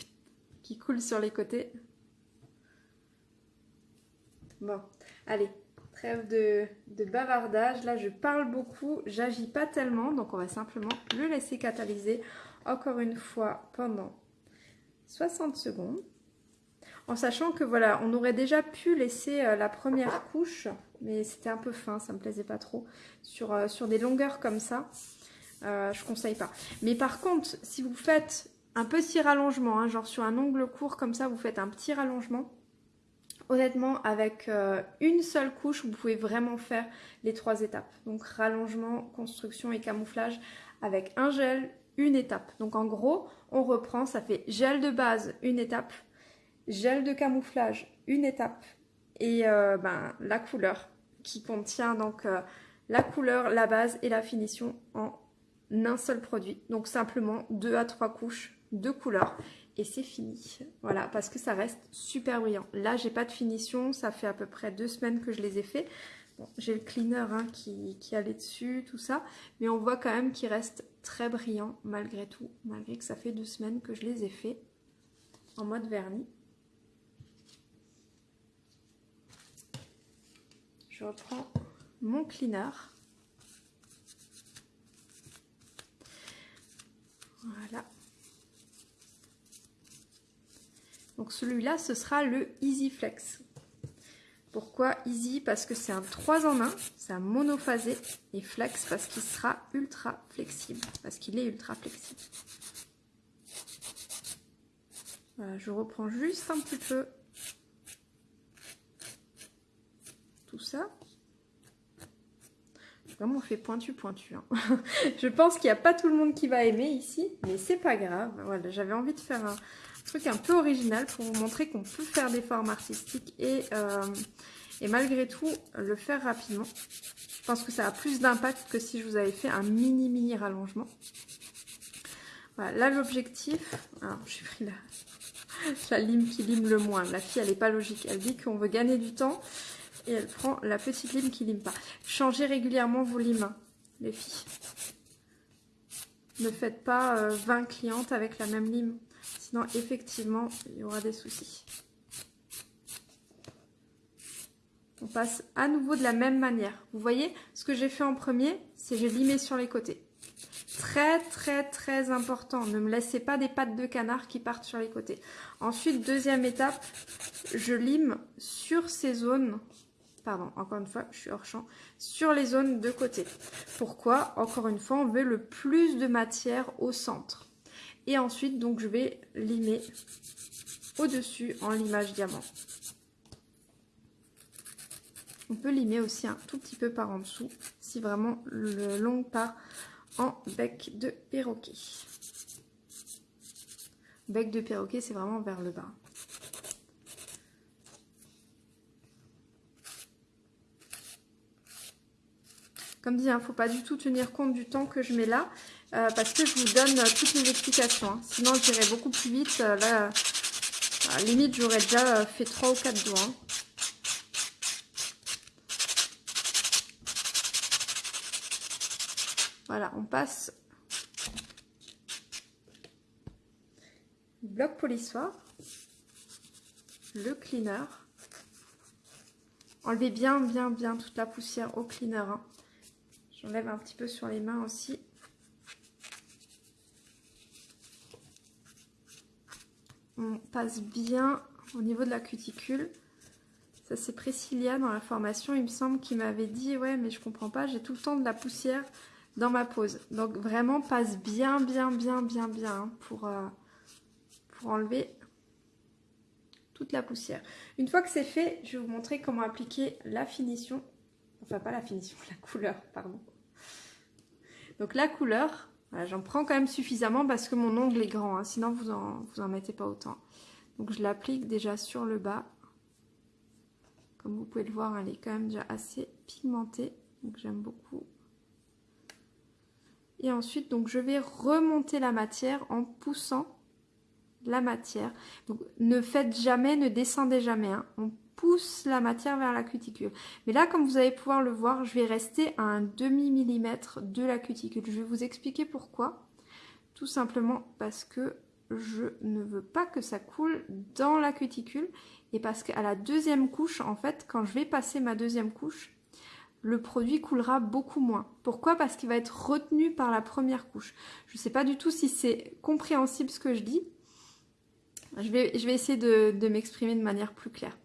S1: coulent sur les côtés. Bon, allez, Trêve de, bavardage. Là, je parle beaucoup, j'agis pas tellement. Donc, on va simplement le laisser catalyser encore une fois pendant 60 secondes. En sachant que voilà, on aurait déjà pu laisser euh, la première couche, mais c'était un peu fin, ça me plaisait pas trop. Sur, euh, des longueurs comme ça, euh, je conseille pas. Mais par contre, si vous faites un petit rallongement, hein, genre sur un ongle court comme ça, vous faites un petit rallongement, Honnêtement, avec euh, une seule couche, vous pouvez vraiment faire les trois étapes. Donc rallongement, construction et camouflage avec un gel, une étape. Donc en gros, on reprend, ça fait gel de base, une étape, gel de camouflage, une étape, et euh, ben, la couleur qui contient donc euh, la couleur, la base et la finition en un seul produit. Donc simplement deux à trois couches de couleurs et c'est fini. Voilà, parce que ça reste super brillant. Là, j'ai pas de finition, ça fait à peu près deux semaines que je les ai fait. J'ai le cleaner hein, qui, qui allait dessus, tout ça. Mais on voit quand même qu'il reste très brillant malgré tout. Malgré que ça fait deux semaines que je les ai fait en mode vernis. Je reprends mon cleaner. Voilà. Donc celui-là, ce sera le Easy Flex. Pourquoi Easy? Parce que c'est un 3 en 1, c'est un monophasé. Et Flex parce qu'il sera ultra flexible. Parce qu'il est ultra flexible. Je reprends juste un petit peu tout ça. Vraiment, on fait pointu, pointu. Hein. je pense qu'il n'y a pas tout le monde qui va aimer ici, mais c'est pas grave. Voilà, j'avais envie de faire un truc un peu original pour vous montrer qu'on peut faire des formes artistiques et, euh, et malgré tout le faire rapidement. Je pense que ça a plus d'impact que si je vous avais fait un mini mini rallongement. Voilà, là l'objectif, alors j'ai pris la, la lime qui lime le moins. La fille elle n'est pas logique, elle dit qu'on veut gagner du temps et elle prend la petite lime qui lime pas. Changez régulièrement vos limes, les filles. Ne faites pas 20 euh, clientes avec la même lime. Sinon, effectivement, il y aura des soucis. On passe à nouveau de la même manière. Vous voyez, ce que j'ai fait en premier, c'est j'ai limé sur les côtés. Très, très, très important. Ne me laissez pas des pattes de canard qui partent sur les côtés. Ensuite, deuxième étape, je lime sur ces zones pardon, encore une fois, je suis hors champ, sur les zones de côté. Pourquoi? Encore une fois, on veut le plus de matière au centre. Et ensuite, donc, je vais limer au-dessus en limage diamant. On peut limer aussi un tout petit peu par en dessous, si vraiment le long part en bec de perroquet. Bec de perroquet, c'est vraiment vers le bas. Comme dit, il hein, ne faut pas du tout tenir compte du temps que je mets là, euh, parce que je vous donne euh, toutes les explications. Hein. Sinon, j'irai beaucoup plus vite. Euh, là, à la limite, j'aurais déjà fait 3 ou 4 doigts. Hein. Voilà, on passe bloc polissoir, le cleaner. Enlevez bien, bien, bien toute la poussière au cleaner. J'enlève un petit peu sur les mains aussi. On passe bien au niveau de la cuticule. Ça c'est Priscilla dans la formation, il me semble qu'il m'avait dit ouais mais je comprends pas, j'ai tout le temps de la poussière dans ma pose. Donc vraiment passe bien bien bien bien bien hein, pour, euh, pour enlever toute la poussière. Une fois que c'est fait, je vais vous montrer comment appliquer la finition. Enfin pas la finition, la couleur, pardon. Donc la couleur, j'en prends quand même suffisamment parce que mon ongle est grand, hein, sinon vous en, vous en mettez pas autant. Donc je l'applique déjà sur le bas. Comme vous pouvez le voir, elle est quand même déjà assez pigmentée, donc j'aime beaucoup. Et ensuite, donc je vais remonter la matière en poussant la matière. Donc ne faites jamais, ne descendez jamais. Hein pousse la matière vers la cuticule. Mais là, comme vous allez pouvoir le voir, je vais rester à un demi millimètre de la cuticule. Je vais vous expliquer pourquoi. Tout simplement parce que je ne veux pas que ça coule dans la cuticule et parce qu'à la deuxième couche, en fait, quand je vais passer ma deuxième couche, le produit coulera beaucoup moins. Pourquoi? Parce qu'il va être retenu par la première couche. Je ne sais pas du tout si c'est compréhensible ce que je dis. Je vais, je vais essayer de, de m'exprimer de manière plus claire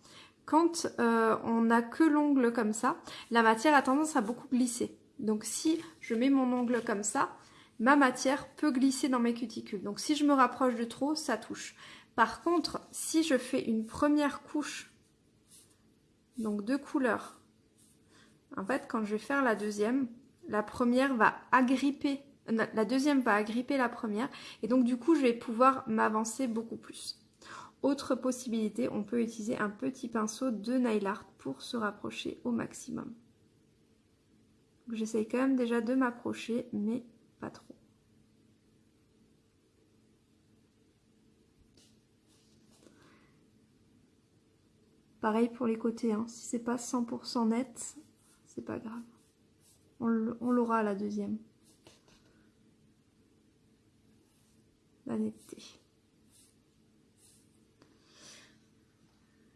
S1: quand euh, on n'a que l'ongle comme ça, la matière a tendance à beaucoup glisser. Donc si je mets mon ongle comme ça, ma matière peut glisser dans mes cuticules. Donc si je me rapproche de trop, ça touche. Par contre, si je fais une première couche, donc deux couleurs, en fait quand je vais faire la deuxième, la première va agripper, la deuxième va agripper la première, et donc du coup je vais pouvoir m'avancer beaucoup plus. Autre possibilité, on peut utiliser un petit pinceau de nail pour se rapprocher au maximum. J'essaye quand même déjà de m'approcher, mais pas trop. Pareil pour les côtés, hein. si c'est pas 100% net, c'est pas grave. On l'aura la deuxième. La netteté.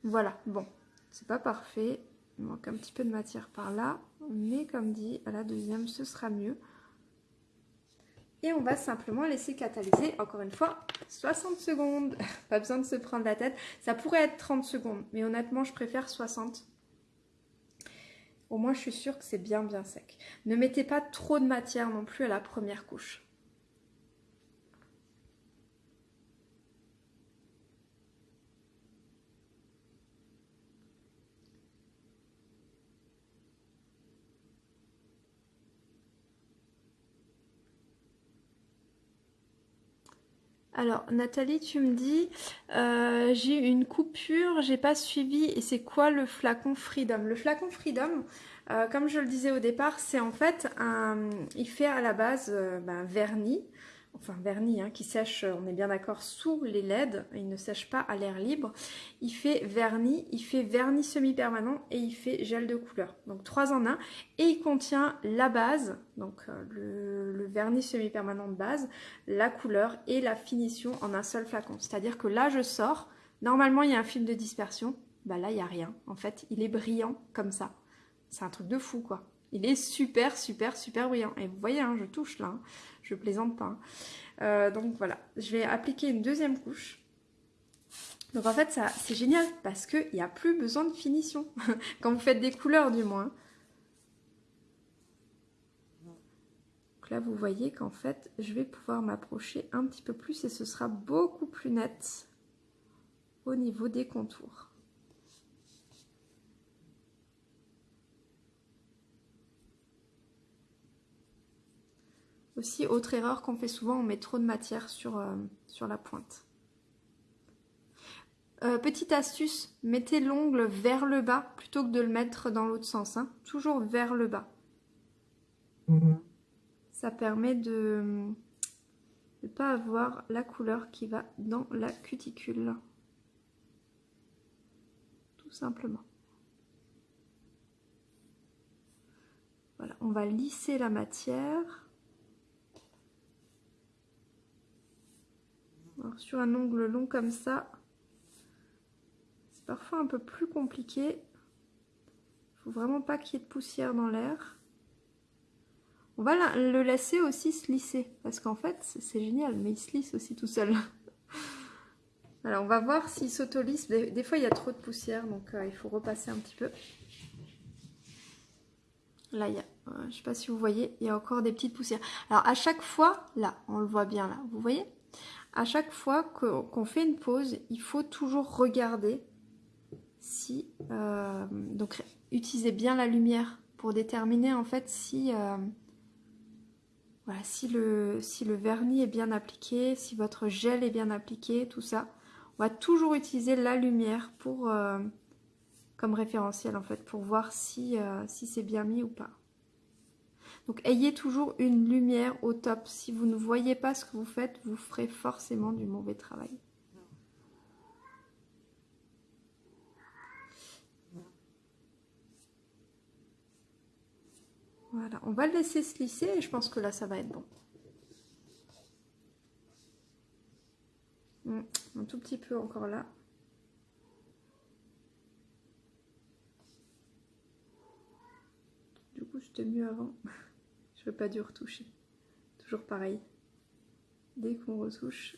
S1: Voilà, bon, c'est pas parfait. Il manque un petit peu de matière par là. Mais comme dit, à la deuxième, ce sera mieux. Et on va simplement laisser catalyser, encore une fois, 60 secondes. Pas besoin de se prendre la tête. Ça pourrait être 30 secondes, mais honnêtement, je préfère 60. Au moins, je suis sûre que c'est bien, bien sec. Ne mettez pas trop de matière non plus à la première couche. Alors Nathalie, tu me dis, euh, j'ai une coupure, j'ai pas suivi, et c'est quoi le flacon Freedom? Le flacon Freedom, euh, comme je le disais au départ, c'est en fait un, il fait à la base euh, ben, vernis, enfin vernis, hein, qui sèche, on est bien d'accord, sous les LED, il ne sèche pas à l'air libre. Il fait vernis, il fait vernis semi-permanent et il fait gel de couleur. Donc trois en un. Et il contient la base, donc euh, le, vernis semi-permanent de base, la couleur et la finition en un seul flacon. C'est-à-dire que là je sors, normalement il y a un film de dispersion, bah là il n'y a rien. En fait il est brillant comme ça. C'est un truc de fou quoi. Il est super, super, super brillant. Et vous voyez, hein, je touche là. Hein. Je plaisante pas. Hein. Euh, donc voilà, je vais appliquer une deuxième couche. Donc en fait, ça c'est génial parce qu'il n'y a plus besoin de finition. Quand vous faites des couleurs du moins. Donc là, vous voyez qu'en fait, je vais pouvoir m'approcher un petit peu plus et ce sera beaucoup plus net au niveau des contours. Aussi, autre erreur qu'on fait souvent, on met trop de matière sur, euh, sur la pointe. Euh, petite astuce, mettez l'ongle vers le bas plutôt que de le mettre dans l'autre sens. Hein. Toujours vers le bas. Mhm. Ça permet de ne pas avoir la couleur qui va dans la cuticule. Tout simplement. Voilà, on va lisser la matière. Sur un ongle long comme ça, c'est parfois un peu plus compliqué. Il faut vraiment pas qu'il y ait de poussière dans l'air. On va le laisser aussi se lisser, parce qu'en fait, c'est génial, mais il se lisse aussi tout seul. Alors, on va voir s'il s'auto-lisse. Des, fois, il y a trop de poussière, donc euh, il faut repasser un petit peu. Là, il y a, euh, je ne sais pas si vous voyez, il y a encore des petites poussières. Alors, à chaque fois, là, on le voit bien là, vous voyez? À chaque fois qu'on fait une pause, il faut toujours regarder si... Euh, donc, utilisez bien la lumière pour déterminer en fait si... Euh, voilà, si le, vernis est bien appliqué, si votre gel est bien appliqué, tout ça. On va toujours utiliser la lumière euh, comme référentiel en fait, pour voir si c'est bien mis ou pas. Donc ayez toujours une lumière au top. Si vous ne voyez pas ce que vous faites, vous ferez forcément du mauvais travail. Voilà, on va le laisser se lisser et je pense que là ça va être bon. Hmm, un tout petit peu encore là. Du coup, c'était mieux avant. Je veux pas du retoucher. Toujours pareil. Dès qu'on retouche,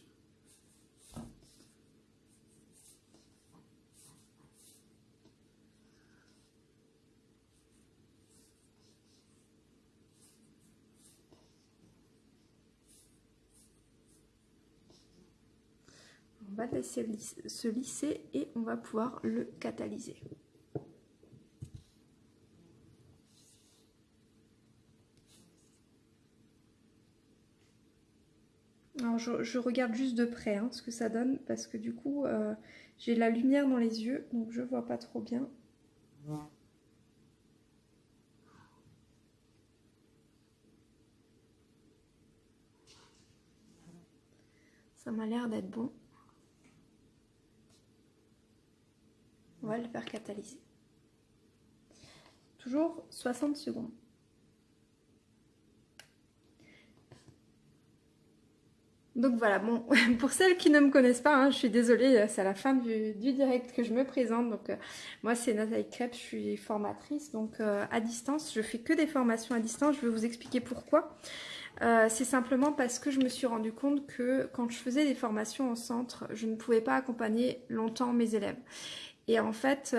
S1: on va laisser se lisser et on va pouvoir le catalyser. Je, regarde juste de près hein, ce que ça donne parce que du coup euh, j'ai la lumière dans les yeux donc je vois pas trop bien. Ça m'a l'air d'être bon. On va le faire catalyser. toujours 60 secondes. Donc voilà, bon, pour celles qui ne me connaissent pas, hein, je suis désolée, c'est à la fin du, direct que je me présente. Donc euh, moi c'est Nathalie Crêpe, je suis formatrice, donc euh, à distance, je fais que des formations à distance, je vais vous expliquer pourquoi. Euh, c'est simplement parce que je me suis rendu compte que quand je faisais des formations au centre, je ne pouvais pas accompagner longtemps mes élèves. Et en fait,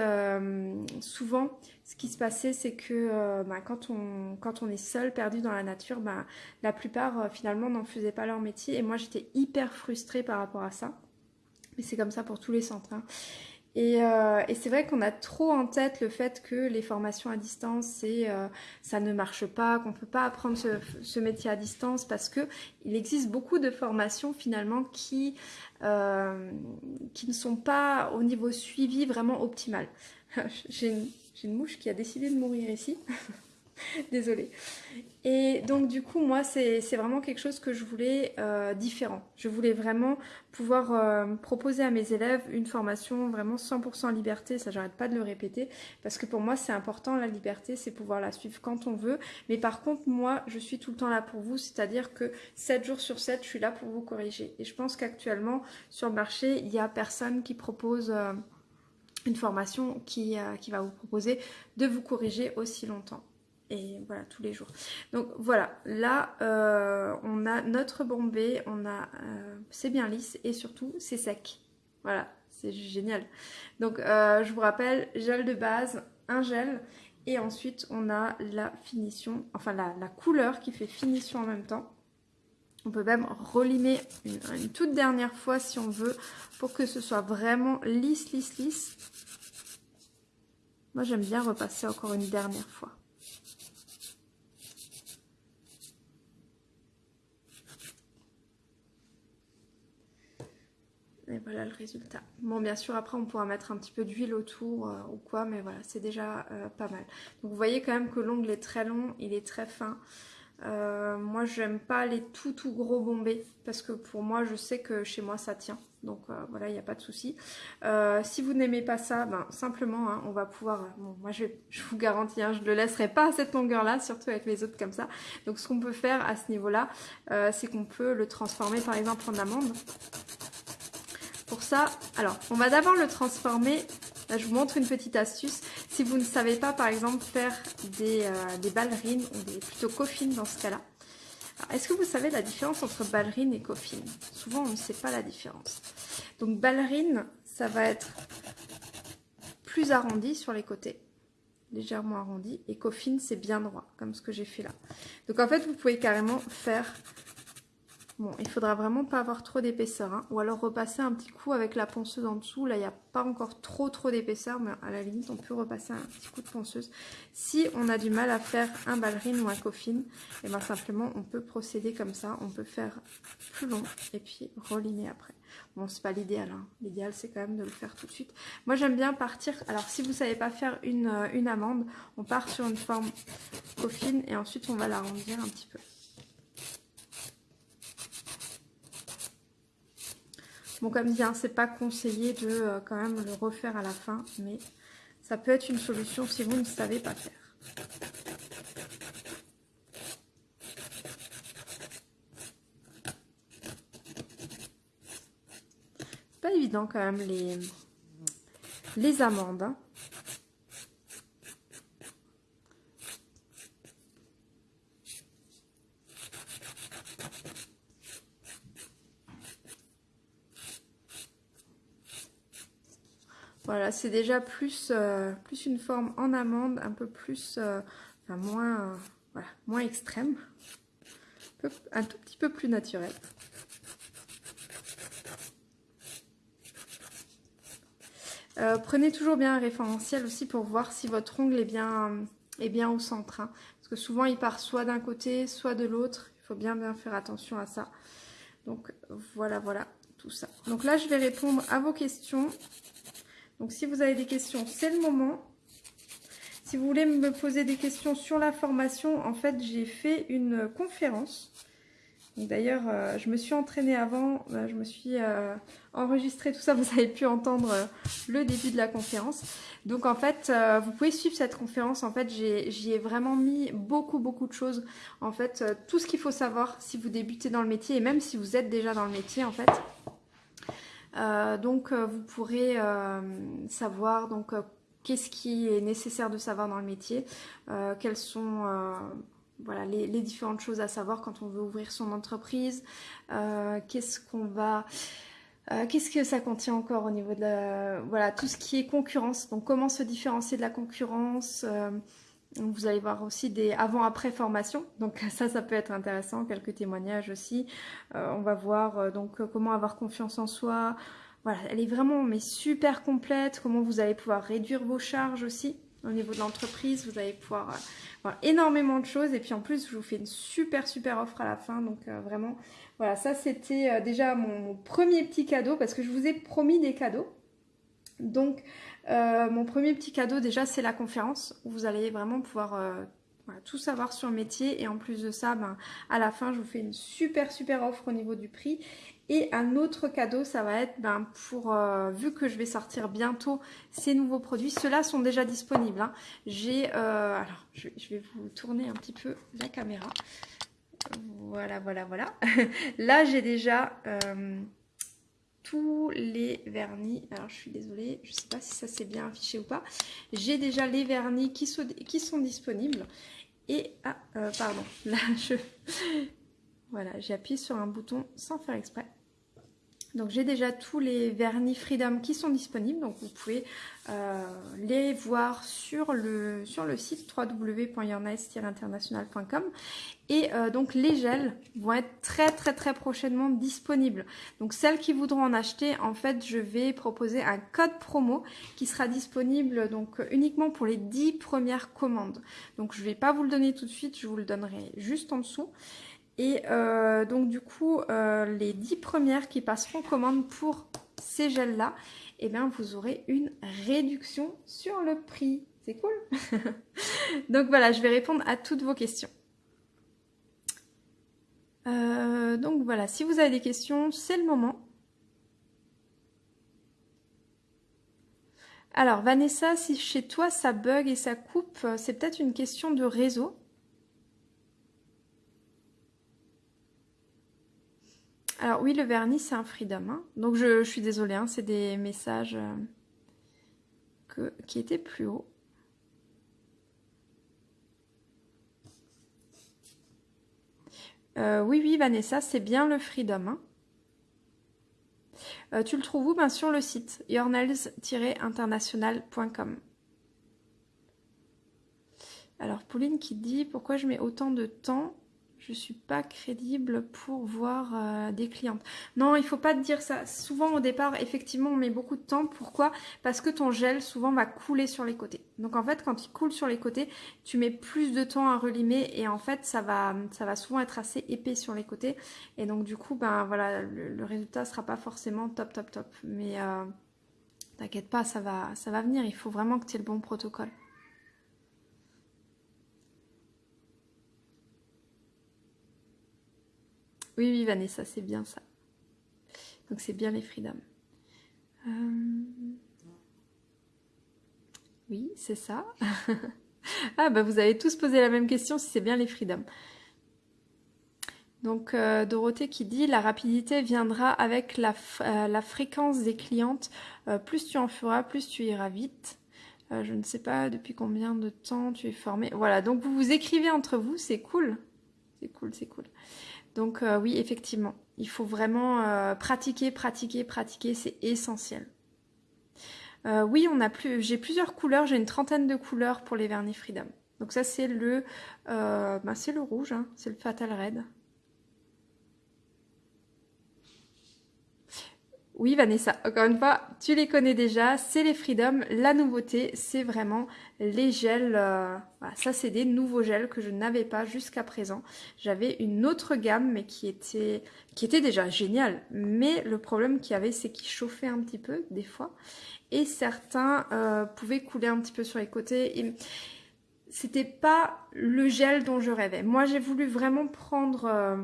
S1: souvent, ce qui se passait, c'est que euh, bah, quand, on, quand on est seul, perdu dans la nature, bah, la plupart euh, finalement n'en faisaient pas leur métier. Et moi, j'étais hyper frustrée par rapport à ça. Mais c'est comme ça pour tous les centres. Hein. Euh, et, c'est vrai qu'on a trop en tête le fait que les formations à distance, c'est ça ne marche pas, qu'on ne peut pas apprendre ce, métier à distance parce que il existe beaucoup de formations finalement qui, qui ne sont pas au niveau suivi vraiment optimal. J'ai une une mouche qui a décidé de mourir ici. Désolée. Et donc du coup, moi, c'est vraiment quelque chose que je voulais euh, différent. Je voulais vraiment pouvoir euh, proposer à mes élèves une formation vraiment 100% liberté. Ça, j'arrête pas de le répéter. Parce que pour moi, c'est important, la liberté, c'est pouvoir la suivre quand on veut. Mais par contre, moi, je suis tout le temps là pour vous. C'est-à-dire que 7 jours sur 7, je suis là pour vous corriger. Et je pense qu'actuellement, sur le marché, il n'y a personne qui propose... Euh, une formation qui va vous proposer de vous corriger aussi longtemps et voilà tous les jours. Donc voilà. Là euh, on a notre bombé on a euh, c'est bien lisse et surtout c'est sec. Voilà c'est génial. Donc je vous rappelle gel de base un gel et ensuite on a la finition enfin la couleur qui fait finition en même temps. On peut même relimer une, toute dernière fois si on veut pour que ce soit vraiment lisse, lisse, lisse. Moi, j'aime bien repasser encore une dernière fois. Et voilà le résultat. Bon, bien sûr, après, on pourra mettre un petit peu d'huile autour euh, ou quoi, mais voilà, c'est déjà euh, pas mal. Donc, vous voyez quand même que l'ongle est très long, il est très fin. Euh, moi, j'aime pas les tout tout gros bombés parce que pour moi, je sais que chez moi, ça tient. Donc euh, voilà, il n'y a pas de souci. Si vous n'aimez pas ça, ben, simplement, hein, on va pouvoir... Moi, je, vous garantis, hein, je ne le laisserai pas à cette longueur-là, surtout avec les autres comme ça. Donc ce qu'on peut faire à ce niveau-là, c'est qu'on peut le transformer par exemple en amande. Pour ça, alors, on va d'abord le transformer Là, je vous montre une petite astuce. Si vous ne savez pas, par exemple, faire des, euh, ballerines ou des, plutôt coffines dans ce cas-là, est-ce que vous savez la différence entre ballerine et coffine Souvent, on ne sait pas la différence. Donc, ballerine, ça va être plus arrondi sur les côtés, légèrement arrondi, et coffine, c'est bien droit, comme ce que j'ai fait là. Donc, en fait, vous pouvez carrément faire Bon, il faudra vraiment pas avoir trop d'épaisseur, hein. ou alors repasser un petit coup avec la ponceuse en dessous. Là, il n'y a pas encore trop trop d'épaisseur, mais à la limite, on peut repasser un petit coup de ponceuse. Si on a du mal à faire un ballerine ou un coffin, et eh bien simplement, on peut procéder comme ça. On peut faire plus long et puis relimer après. Bon, c'est pas l'idéal. Hein. L'idéal, c'est quand même de le faire tout de suite. Moi, j'aime bien partir... Alors, si vous savez pas faire une, euh, une amande, on part sur une forme coffin et ensuite, on va l'arrondir un petit peu. Comme dit, hein, c'est pas conseillé de euh, quand même le refaire à la fin, mais ça peut être une solution si vous ne savez pas faire. Pas évident quand même les, les amandes. Hein. Voilà, c'est déjà plus, euh, plus une forme en amande, un peu plus, euh, enfin moins, euh, voilà, moins extrême, un, tout petit peu plus naturel. prenez toujours bien un référentiel aussi pour voir si votre ongle est bien, est bien au centre. Hein. parce que souvent il part soit d'un côté, soit de l'autre. Il faut bien bien faire attention à ça. Donc voilà, voilà, tout ça. Donc là, je vais répondre à vos questions. Donc si vous avez des questions, c'est le moment. Si vous voulez me poser des questions sur la formation, en fait, j'ai fait une conférence D'ailleurs, euh, je me suis entraînée avant, euh, je me suis euh, enregistrée tout ça, vous avez pu entendre le début de la conférence. Donc en fait, vous pouvez suivre cette conférence. En fait, j'y ai, vraiment mis beaucoup, beaucoup de choses. En fait, tout ce qu'il faut savoir si vous débutez dans le métier et même si vous êtes déjà dans le métier, en fait. Donc vous pourrez savoir donc qu'est-ce qui est nécessaire de savoir dans le métier, quels sont voilà, les, différentes choses à savoir quand on veut ouvrir son entreprise, euh, qu'est-ce qu'on va... Euh, qu'est-ce que ça contient encore au niveau de la, voilà tout ce qui est concurrence. Donc comment se différencier de la concurrence euh, vous allez voir aussi des avant-après formations donc ça ça peut être intéressant quelques témoignages aussi on va voir donc comment avoir confiance en soi voilà elle est vraiment mais super complète comment vous allez pouvoir réduire vos charges aussi au niveau de l'entreprise vous allez pouvoir énormément de choses. Et puis en plus, je vous fais une super, super offre à la fin. Donc euh, vraiment, voilà, ça c'était euh, déjà mon, premier petit cadeau parce que je vous ai promis des cadeaux. Donc euh, mon premier petit cadeau déjà, c'est la conférence où vous allez vraiment pouvoir... tout savoir sur le métier et en plus de ça, ben, à la fin je vous fais une super super offre au niveau du prix et un autre cadeau, ça va être ben, pour, euh, vu que je vais sortir bientôt ces nouveaux produits, ceux-là sont déjà disponibles. Hein. J'ai, euh, alors je, vais vous tourner un petit peu la caméra. Voilà, voilà, voilà. Là, j'ai déjà euh, tous les vernis. Alors, je suis désolée, je ne sais pas si ça s'est bien affiché ou pas. J'ai déjà les vernis qui sont, disponibles. Et, ah, pardon, là, je... Voilà, j'ai appuyé sur un bouton sans faire exprès. Donc j'ai déjà tous les vernis Freedom qui sont disponibles, donc vous pouvez euh, les voir sur le, sur le site www.yournice-international.com et euh, donc les gels vont être très très très prochainement disponibles. Donc celles qui voudront en acheter, en fait je vais proposer un code promo qui sera disponible donc uniquement pour les 10 premières commandes. Donc je ne vais pas vous le donner tout de suite, je vous le donnerai juste en dessous. Et euh, donc du coup, euh, les 10 premières qui passeront commande pour ces gels-là, eh bien vous aurez une réduction sur le prix. C'est cool Donc voilà, je vais répondre à toutes vos questions. Euh, donc voilà, si vous avez des questions, c'est le moment. Alors Vanessa, si chez toi ça bug et ça coupe, c'est peut-être une question de réseau. Alors oui, le vernis, c'est un freedom. Hein. Donc je, suis désolée, hein, c'est des messages euh, qui étaient plus hauts. Euh, oui, oui, Vanessa, c'est bien le freedom. Hein. Euh, tu le trouves où ben, Sur le site yournails-international.com. Alors, Pauline qui dit pourquoi je mets autant de temps je suis pas crédible pour voir euh, des clientes. Non, il faut pas te dire ça. Souvent au départ, effectivement, on met beaucoup de temps. Pourquoi? Parce que ton gel souvent va couler sur les côtés. Donc en fait, quand il coule sur les côtés, tu mets plus de temps à relimer et en fait, ça va, souvent être assez épais sur les côtés. Et donc du coup, ben voilà, le, résultat sera pas forcément top, top, top. Mais euh, t'inquiète pas, ça va, ça va venir. Il faut vraiment que tu aies le bon protocole. Oui, oui, Vanessa, c'est bien ça. Donc c'est bien les freedom. Euh, oui, c'est ça. ah bah vous avez tous posé la même question si c'est bien les freedom. Donc euh, Dorothée qui dit la rapidité viendra avec la, euh, fréquence des clientes. plus tu en feras, plus tu iras vite. je ne sais pas depuis combien de temps tu es formé. Voilà, donc vous vous écrivez entre vous, c'est cool. C'est cool, c'est cool. Donc euh, oui, effectivement, il faut vraiment euh, pratiquer, pratiquer, pratiquer, c'est essentiel. Euh, oui, on a plus, j'ai plusieurs couleurs, j'ai une trentaine de couleurs pour les vernis Freedom. Donc ça c'est le, bah, c'est le rouge, hein, c'est le Fatal Red. Oui Vanessa, encore une fois, tu les connais déjà, c'est les Freedom. La nouveauté, c'est vraiment les gels. Euh, ça, c'est des nouveaux gels que je n'avais pas jusqu'à présent. J'avais une autre gamme, mais qui était, qui était déjà géniale. Mais le problème qu'il y avait, c'est qu'ils chauffaient un petit peu, des fois. Et certains euh, pouvaient couler un petit peu sur les côtés. Et c'était pas le gel dont je rêvais. Moi, j'ai voulu vraiment prendre... Euh,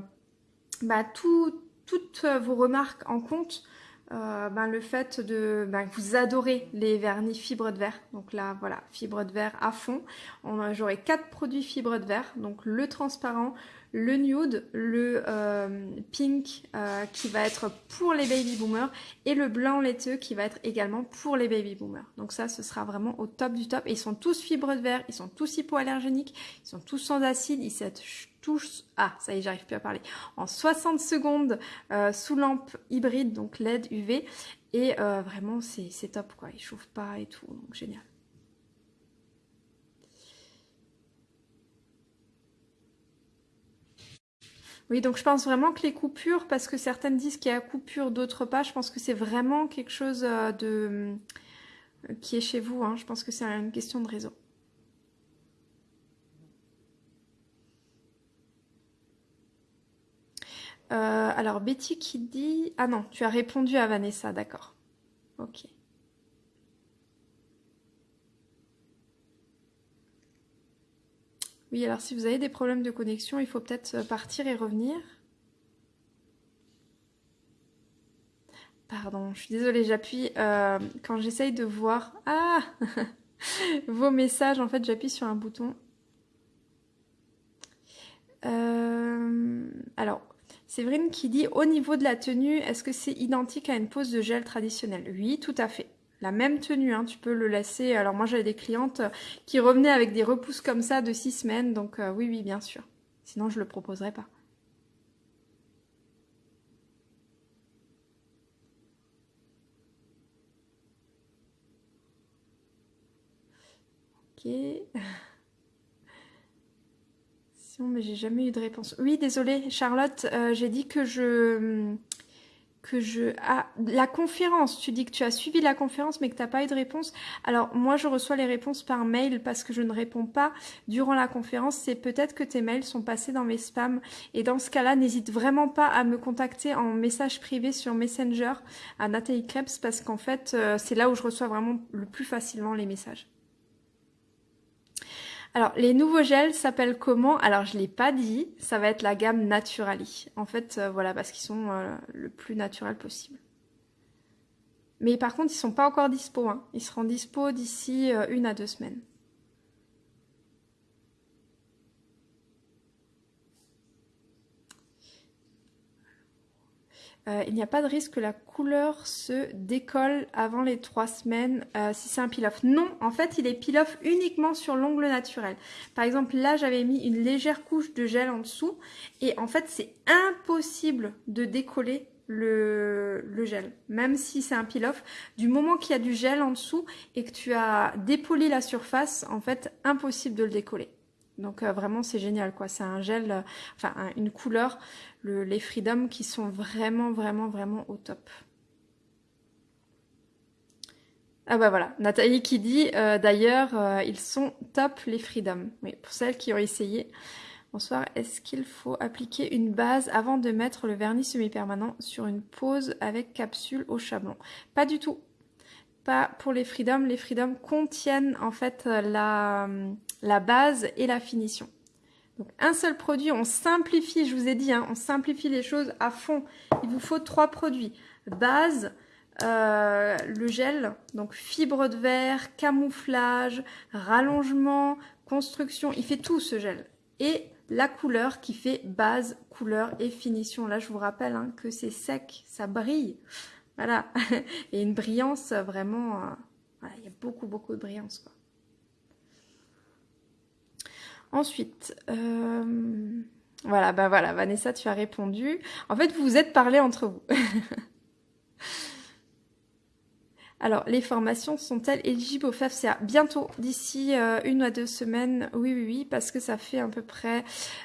S1: bah, toutes vos remarques en compte. Ben, le fait de ben, vous adorez les vernis fibres de verre. Donc là, voilà, fibres de verre à fond. J'aurai quatre produits fibres de verre. Donc le transparent, le nude, le euh, pink euh, qui va être pour les baby boomers et le blanc laiteux qui va être également pour les baby boomers. Donc ça, ce sera vraiment au top du top. Et ils sont tous fibres de verre, ils sont tous hypoallergéniques, ils sont tous sans acide, ils sont Ah, ça y est, j'arrive plus à parler. En 60 secondes euh, sous lampe hybride, donc LED UV. Et vraiment, c'est top quoi, ils chauffent pas et tout, donc génial. Oui, donc je pense vraiment que les coupures, parce que certaines disent qu'il y a coupure, d'autres pas, je pense que c'est vraiment quelque chose euh, de euh, qui est chez vous. Hein. Je pense que c'est une question de réseau. Euh, alors Betty qui dit... Ah non, tu as répondu à Vanessa, d'accord. Ok. Oui, alors si vous avez des problèmes de connexion, il faut peut-être euh, partir et revenir. Pardon, je suis désolée, j'appuie euh, quand j'essaye de voir... Ah Vos messages, en fait, j'appuie sur un bouton. Alors, Séverine qui dit, au niveau de la tenue, est-ce que c'est identique à une pose de gel traditionnelle Oui, tout à fait la même tenue, hein, tu peux le laisser. Alors moi j'avais des clientes qui revenaient avec des repousses comme ça de six semaines, donc euh, oui oui bien sûr. Sinon je le proposerai pas. Ok. Mais j'ai jamais eu de réponse. Oui désolée Charlotte, euh, j'ai dit que je que je... Ah, la conférence, tu dis que tu as suivi la conférence mais que tu n'as pas eu de réponse. Alors moi je reçois les réponses par mail parce que je ne réponds pas durant la conférence. C'est peut-être que tes mails sont passés dans mes spams et dans ce cas-là n'hésite vraiment pas à me contacter en message privé sur Messenger à Nathalie Krebs parce qu'en fait euh, c'est là où je reçois vraiment le plus facilement les messages. Alors, les nouveaux gels s'appellent comment? Alors, je l'ai pas dit, ça va être la gamme Naturali. En fait, euh, voilà, parce qu'ils sont euh, le plus naturel possible. Mais par contre, ils sont pas encore dispo. Hein. Ils seront dispo d'ici euh, une à deux semaines. Euh, il n'y a pas de risque que la couleur se décolle avant les trois semaines euh, si c'est un peel-off. Non, en fait, il est peel-off uniquement sur l'ongle naturel. Par exemple, là, j'avais mis une légère couche de gel en dessous et en fait, c'est impossible de décoller le, gel, même si c'est un peel-off. Du moment qu'il y a du gel en dessous et que tu as dépoli la surface, en fait, impossible de le décoller. Donc euh, vraiment c'est génial quoi, c'est un gel, enfin une couleur, les Freedom qui sont vraiment vraiment vraiment au top. Ah bah voilà, Nathalie qui dit euh, d'ailleurs ils sont top les Freedom. Oui, pour celles qui ont essayé. Bonsoir, est-ce qu'il faut appliquer une base avant de mettre le vernis semi-permanent sur une pose avec capsule au chablon? Pas du tout. Pas pour les Freedom. Les Freedom contiennent en fait la, la base et la finition. Donc un seul produit, on simplifie, je vous ai dit, hein, on simplifie les choses à fond. Il vous faut trois produits. Base, euh, le gel, donc fibre de verre, camouflage, rallongement, construction, il fait tout ce gel. Et la couleur qui fait base, couleur et finition. Là, je vous rappelle hein, que c'est sec, ça brille. Voilà. Et une brillance vraiment... Euh, il y a beaucoup, beaucoup de brillance. Quoi. Ensuite, euh, voilà, bah voilà, Vanessa, tu as répondu. En fait, vous vous êtes parlé entre vous. Alors, les formations sont-elles éligibles au FFCA Bientôt, d'ici euh, une à deux semaines, oui, oui, oui, parce que ça fait à peu près...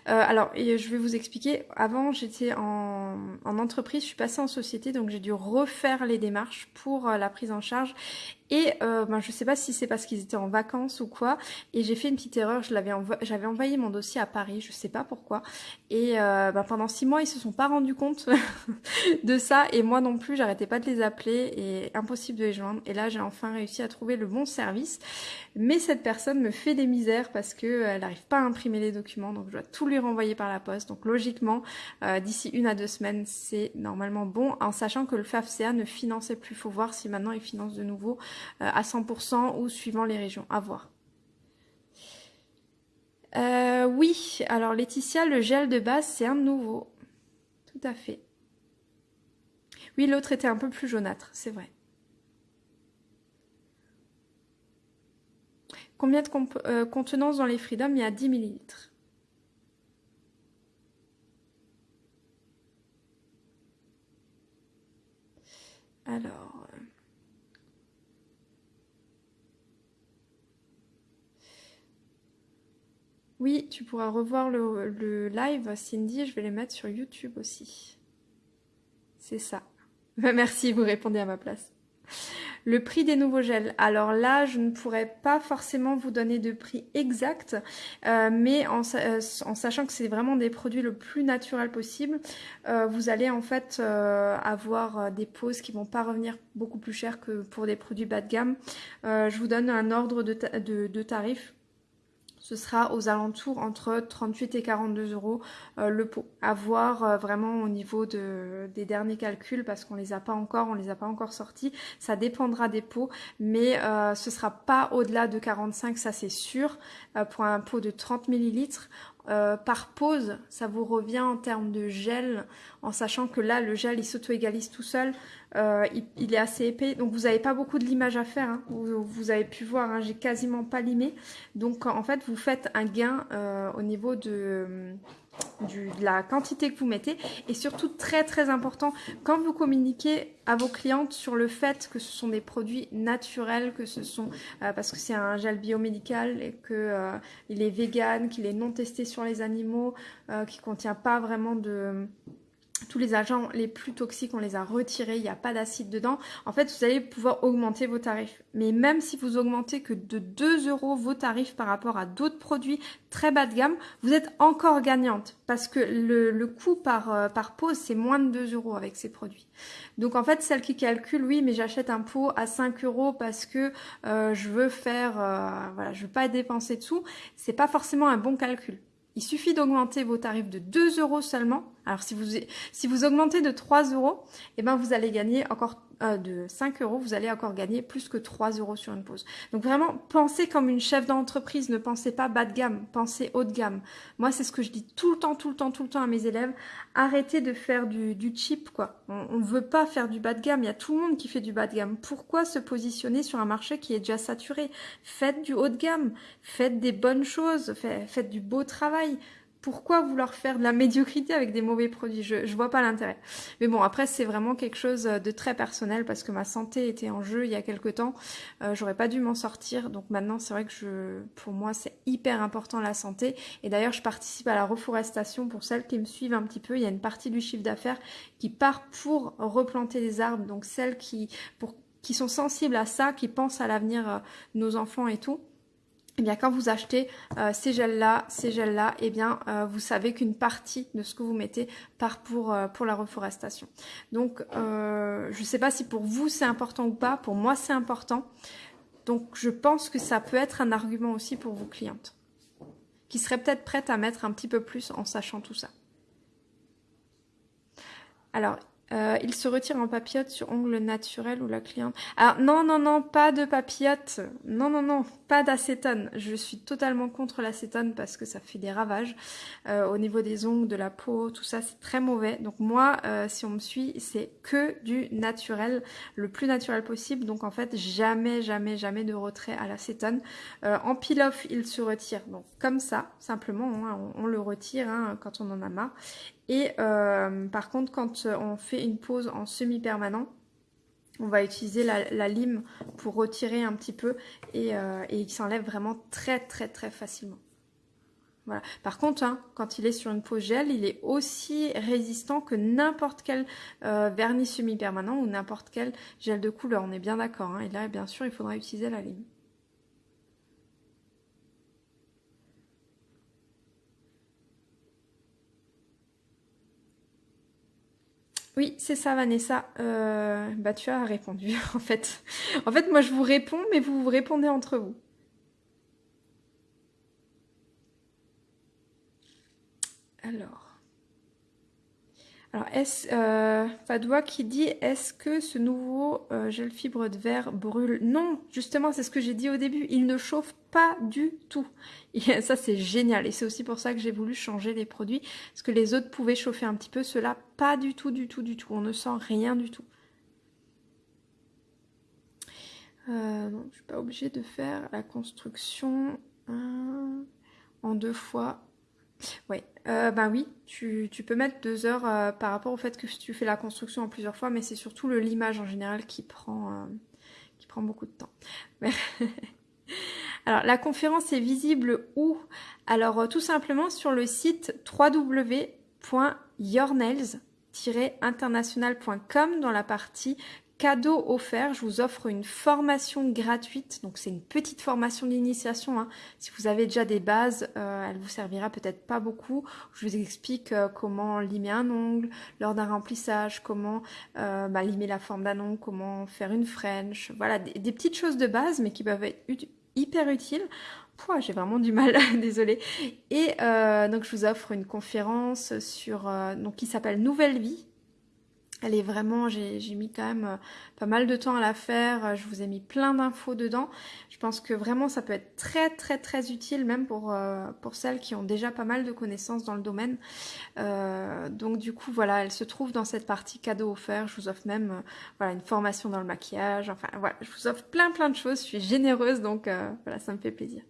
S1: Euh, alors, et je vais vous expliquer. Avant, j'étais en, en, entreprise, je suis passée en société, donc j'ai dû refaire les démarches pour la prise en charge. Et euh, ben, je sais pas si c'est parce qu'ils étaient en vacances ou quoi. Et j'ai fait une petite erreur. Je l'avais j'avais envoyé mon dossier à Paris. Je sais pas pourquoi. Et euh, ben, pendant six mois, ils se sont pas rendus compte de ça. Et moi non plus, j'arrêtais pas de les appeler et impossible de les joindre. Et là, j'ai enfin réussi à trouver le bon service. Mais cette personne me fait des misères parce qu'elle n'arrive pas à imprimer les documents. Donc, je dois tout lui renvoyer par la poste. Donc, logiquement, euh, d'ici une à deux semaines, c'est normalement bon. En sachant que le FAFCA ne finançait plus. faut voir si maintenant il finance de nouveau euh, à 100% ou suivant les régions. À voir. Euh, oui, alors Laetitia, le gel de base, c'est un nouveau. Tout à fait. Oui, l'autre était un peu plus jaunâtre, c'est vrai. Combien de euh, contenance dans les Freedom Il y a 10 millilitres. Alors... Euh, oui, tu pourras revoir le, live, Cindy. Je vais les mettre sur YouTube aussi. C'est ça. Merci, vous répondez à ma place. Le prix des nouveaux gels. Alors là, je ne pourrais pas forcément vous donner de prix exact, euh, mais euh, en, sachant que c'est vraiment des produits le plus naturel possible, euh, vous allez en fait avoir des pauses qui vont pas revenir beaucoup plus cher que pour des produits bas de gamme. je vous donne un ordre de, de tarifs ce sera aux alentours entre 38 et 42 euros euh, le pot. À voir euh, vraiment au niveau de, des derniers calculs parce qu'on les a pas encore, on les a pas encore sortis. Ça dépendra des pots, mais euh, ce sera pas au-delà de 45, ça c'est sûr. pour un pot de 30 millilitres, euh, par pause, ça vous revient en termes de gel, en sachant que là, le gel, il s'auto-égalise tout seul. Euh, il, est assez épais, donc vous n'avez pas beaucoup de limage à faire. Hein. Vous, avez pu voir, hein, j'ai quasiment pas limé. Donc en fait, vous faites un gain euh, au niveau de de la quantité que vous mettez. Et surtout très très important quand vous communiquez à vos clientes sur le fait que ce sont des produits naturels que ce sont euh, parce que c'est un gel biomédical et que euh, est vegan qu'il est non testé sur les animaux euh, qui contient pas vraiment de tous les agents les plus toxiques, on les a retirés, il n'y a pas d'acide dedans. En fait, vous allez pouvoir augmenter vos tarifs. Mais même si vous augmentez que de 2 euros vos tarifs par rapport à d'autres produits très bas de gamme, vous êtes encore gagnante parce que le, coût par, euh, par pause, c'est moins de 2 euros avec ces produits. Donc en fait, celle qui calcule, oui, mais j'achète un pot à 5 euros parce que euh, je veux faire, euh, voilà, je veux pas dépenser dessous, c'est pas forcément un bon calcul. Il suffit d'augmenter vos tarifs de 2 euros seulement. Alors si vous, si vous augmentez de 3 euros, eh ben vous allez gagner encore euh, de 5 euros, vous allez encore gagner plus que 3 euros sur une pause. Donc vraiment, pensez comme une chef d'entreprise, ne pensez pas bas de gamme, pensez haut de gamme. Moi, c'est ce que je dis tout le temps, tout le temps, tout le temps à mes élèves. Arrêtez de faire du, du cheap, quoi. On ne veut pas faire du bas de gamme, il y a tout le monde qui fait du bas de gamme. Pourquoi se positionner sur un marché qui est déjà saturé? Faites du haut de gamme, faites des bonnes choses, faites du beau travail pourquoi vouloir faire de la médiocrité avec des mauvais produits? Je, je vois pas l'intérêt. Mais bon, après c'est vraiment quelque chose de très personnel parce que ma santé était en jeu il y a quelque temps. Euh, J'aurais pas dû m'en sortir, donc maintenant c'est vrai que pour moi c'est hyper important la santé. Et d'ailleurs je participe à la reforestation pour celles qui me suivent un petit peu. Il y a une partie du chiffre d'affaires qui part pour replanter des arbres, donc celles qui qui sont sensibles à ça, qui pensent à l'avenir euh, de nos enfants et tout eh bien quand vous achetez euh, ces gels-là, ces gels-là, eh bien euh, vous savez qu'une partie de ce que vous mettez part pour, euh, pour la reforestation. Donc je ne sais pas si pour vous c'est important ou pas, pour moi c'est important. Donc je pense que ça peut être un argument aussi pour vos clientes, qui seraient peut-être prêtes à mettre un petit peu plus en sachant tout ça. Alors, euh, il se retire en papillote sur ongle naturel ou la cliente. Alors non, non, non, pas de papillote. Non, non, non, pas d'acétone. Je suis totalement contre l'acétone parce que ça fait des ravages euh, au niveau des ongles, de la peau, tout ça, c'est très mauvais. Donc moi, euh, si on me suit, c'est que du naturel, le plus naturel possible. Donc en fait, jamais, jamais, jamais de retrait à l'acétone. en peel-off, il se retire. Donc comme ça, simplement, hein, on, le retire hein, quand on en a marre. Et euh, par contre, quand on fait une pause en semi-permanent, on va utiliser la, lime pour retirer un petit peu et, euh, il s'enlève vraiment très très très facilement. Voilà. Par contre, hein, quand il est sur une pose gel, il est aussi résistant que n'importe quel euh, vernis semi-permanent ou n'importe quel gel de couleur. On est bien d'accord. Hein. Et là, bien sûr, il faudra utiliser la lime. Oui, c'est ça, Vanessa. Euh, bah, tu as répondu, en fait. En fait, moi, je vous réponds, mais vous vous répondez entre vous. Alors. Alors, est-ce, euh, qui dit, est-ce que ce nouveau euh, gel fibre de verre brûle? Non, justement, c'est ce que j'ai dit au début. Il ne chauffe pas du tout. Et ça, c'est génial. Et c'est aussi pour ça que j'ai voulu changer les produits. Parce que les autres pouvaient chauffer un petit peu. Cela, pas du tout, du tout, du tout. On ne sent rien du tout. Euh, je ne suis pas obligée de faire la construction en deux fois. Oui, euh, ben oui, tu, peux mettre deux heures euh, par rapport au fait que tu fais la construction en plusieurs fois, mais c'est surtout le limage en général qui prend, qui prend beaucoup de temps. Alors, la conférence est visible où? Alors, tout simplement sur le site www.yournails-international.com dans la partie cadeau offert, je vous offre une formation gratuite. Donc c'est une petite formation d'initiation. Hein. Si vous avez déjà des bases, euh, elle vous servira peut-être pas beaucoup. Je vous explique euh, comment limer un ongle lors d'un remplissage, comment euh, bah, limer la forme d'un ongle, comment faire une French. Voilà, des, petites choses de base, mais qui peuvent être hyper utiles. J'ai vraiment du mal, désolée. Et donc je vous offre une conférence sur donc qui s'appelle Nouvelle Vie elle est vraiment, j'ai mis quand même euh, pas mal de temps à la faire. Euh, je vous ai mis plein d'infos dedans. Je pense que vraiment ça peut être très très très utile même pour, euh, pour celles qui ont déjà pas mal de connaissances dans le domaine. donc du coup voilà, elle se trouve dans cette partie cadeau offert. Je vous offre même voilà une formation dans le maquillage. Enfin voilà, je vous offre plein plein de choses. Je suis généreuse donc voilà, ça me fait plaisir.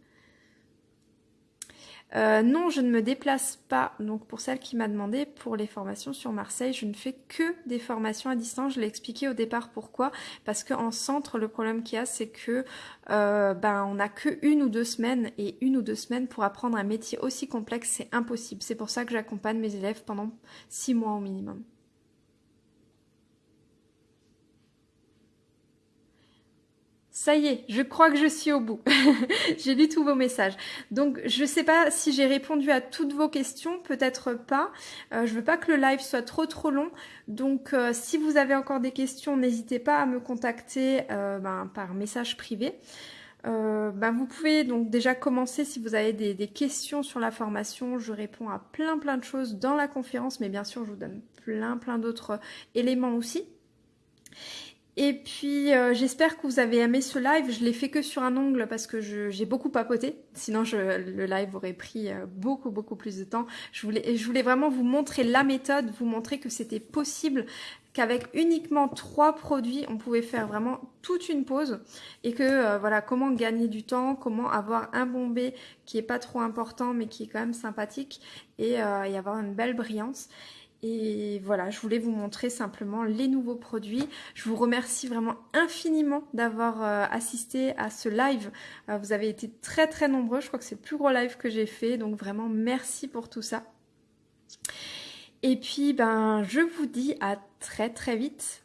S1: Euh, non, je ne me déplace pas. Donc pour celle qui m'a demandé pour les formations sur Marseille, je ne fais que des formations à distance. Je l'ai expliqué au départ pourquoi. Parce qu'en centre, le problème qu'il y a, c'est que euh, ben on n'a que une ou deux semaines et une ou deux semaines pour apprendre un métier aussi complexe, c'est impossible. C'est pour ça que j'accompagne mes élèves pendant six mois au minimum. Ça y est, je crois que je suis au bout. j'ai lu tous vos messages. Donc, je ne sais pas si j'ai répondu à toutes vos questions, peut-être pas. Euh, je veux pas que le live soit trop trop long. Donc, euh, si vous avez encore des questions, n'hésitez pas à me contacter euh, ben, par message privé. Ben, vous pouvez donc déjà commencer si vous avez des, questions sur la formation. Je réponds à plein plein de choses dans la conférence, mais bien sûr, je vous donne plein plein d'autres éléments aussi. Et puis euh, j'espère que vous avez aimé ce live. Je l'ai fait que sur un ongle parce que j'ai beaucoup papoté. Sinon je, le live aurait pris euh, beaucoup beaucoup plus de temps. Je voulais, vraiment vous montrer la méthode, vous montrer que c'était possible qu'avec uniquement trois produits, on pouvait faire vraiment toute une pause et que euh, voilà comment gagner du temps, comment avoir un bombé qui est pas trop important mais qui est quand même sympathique et, et avoir une belle brillance. Et voilà, je voulais vous montrer simplement les nouveaux produits. Je vous remercie vraiment infiniment d'avoir euh, assisté à ce live. Euh, vous avez été très très nombreux, je crois que c'est le plus gros live que j'ai fait, donc vraiment merci pour tout ça. Et puis ben je vous dis à très très vite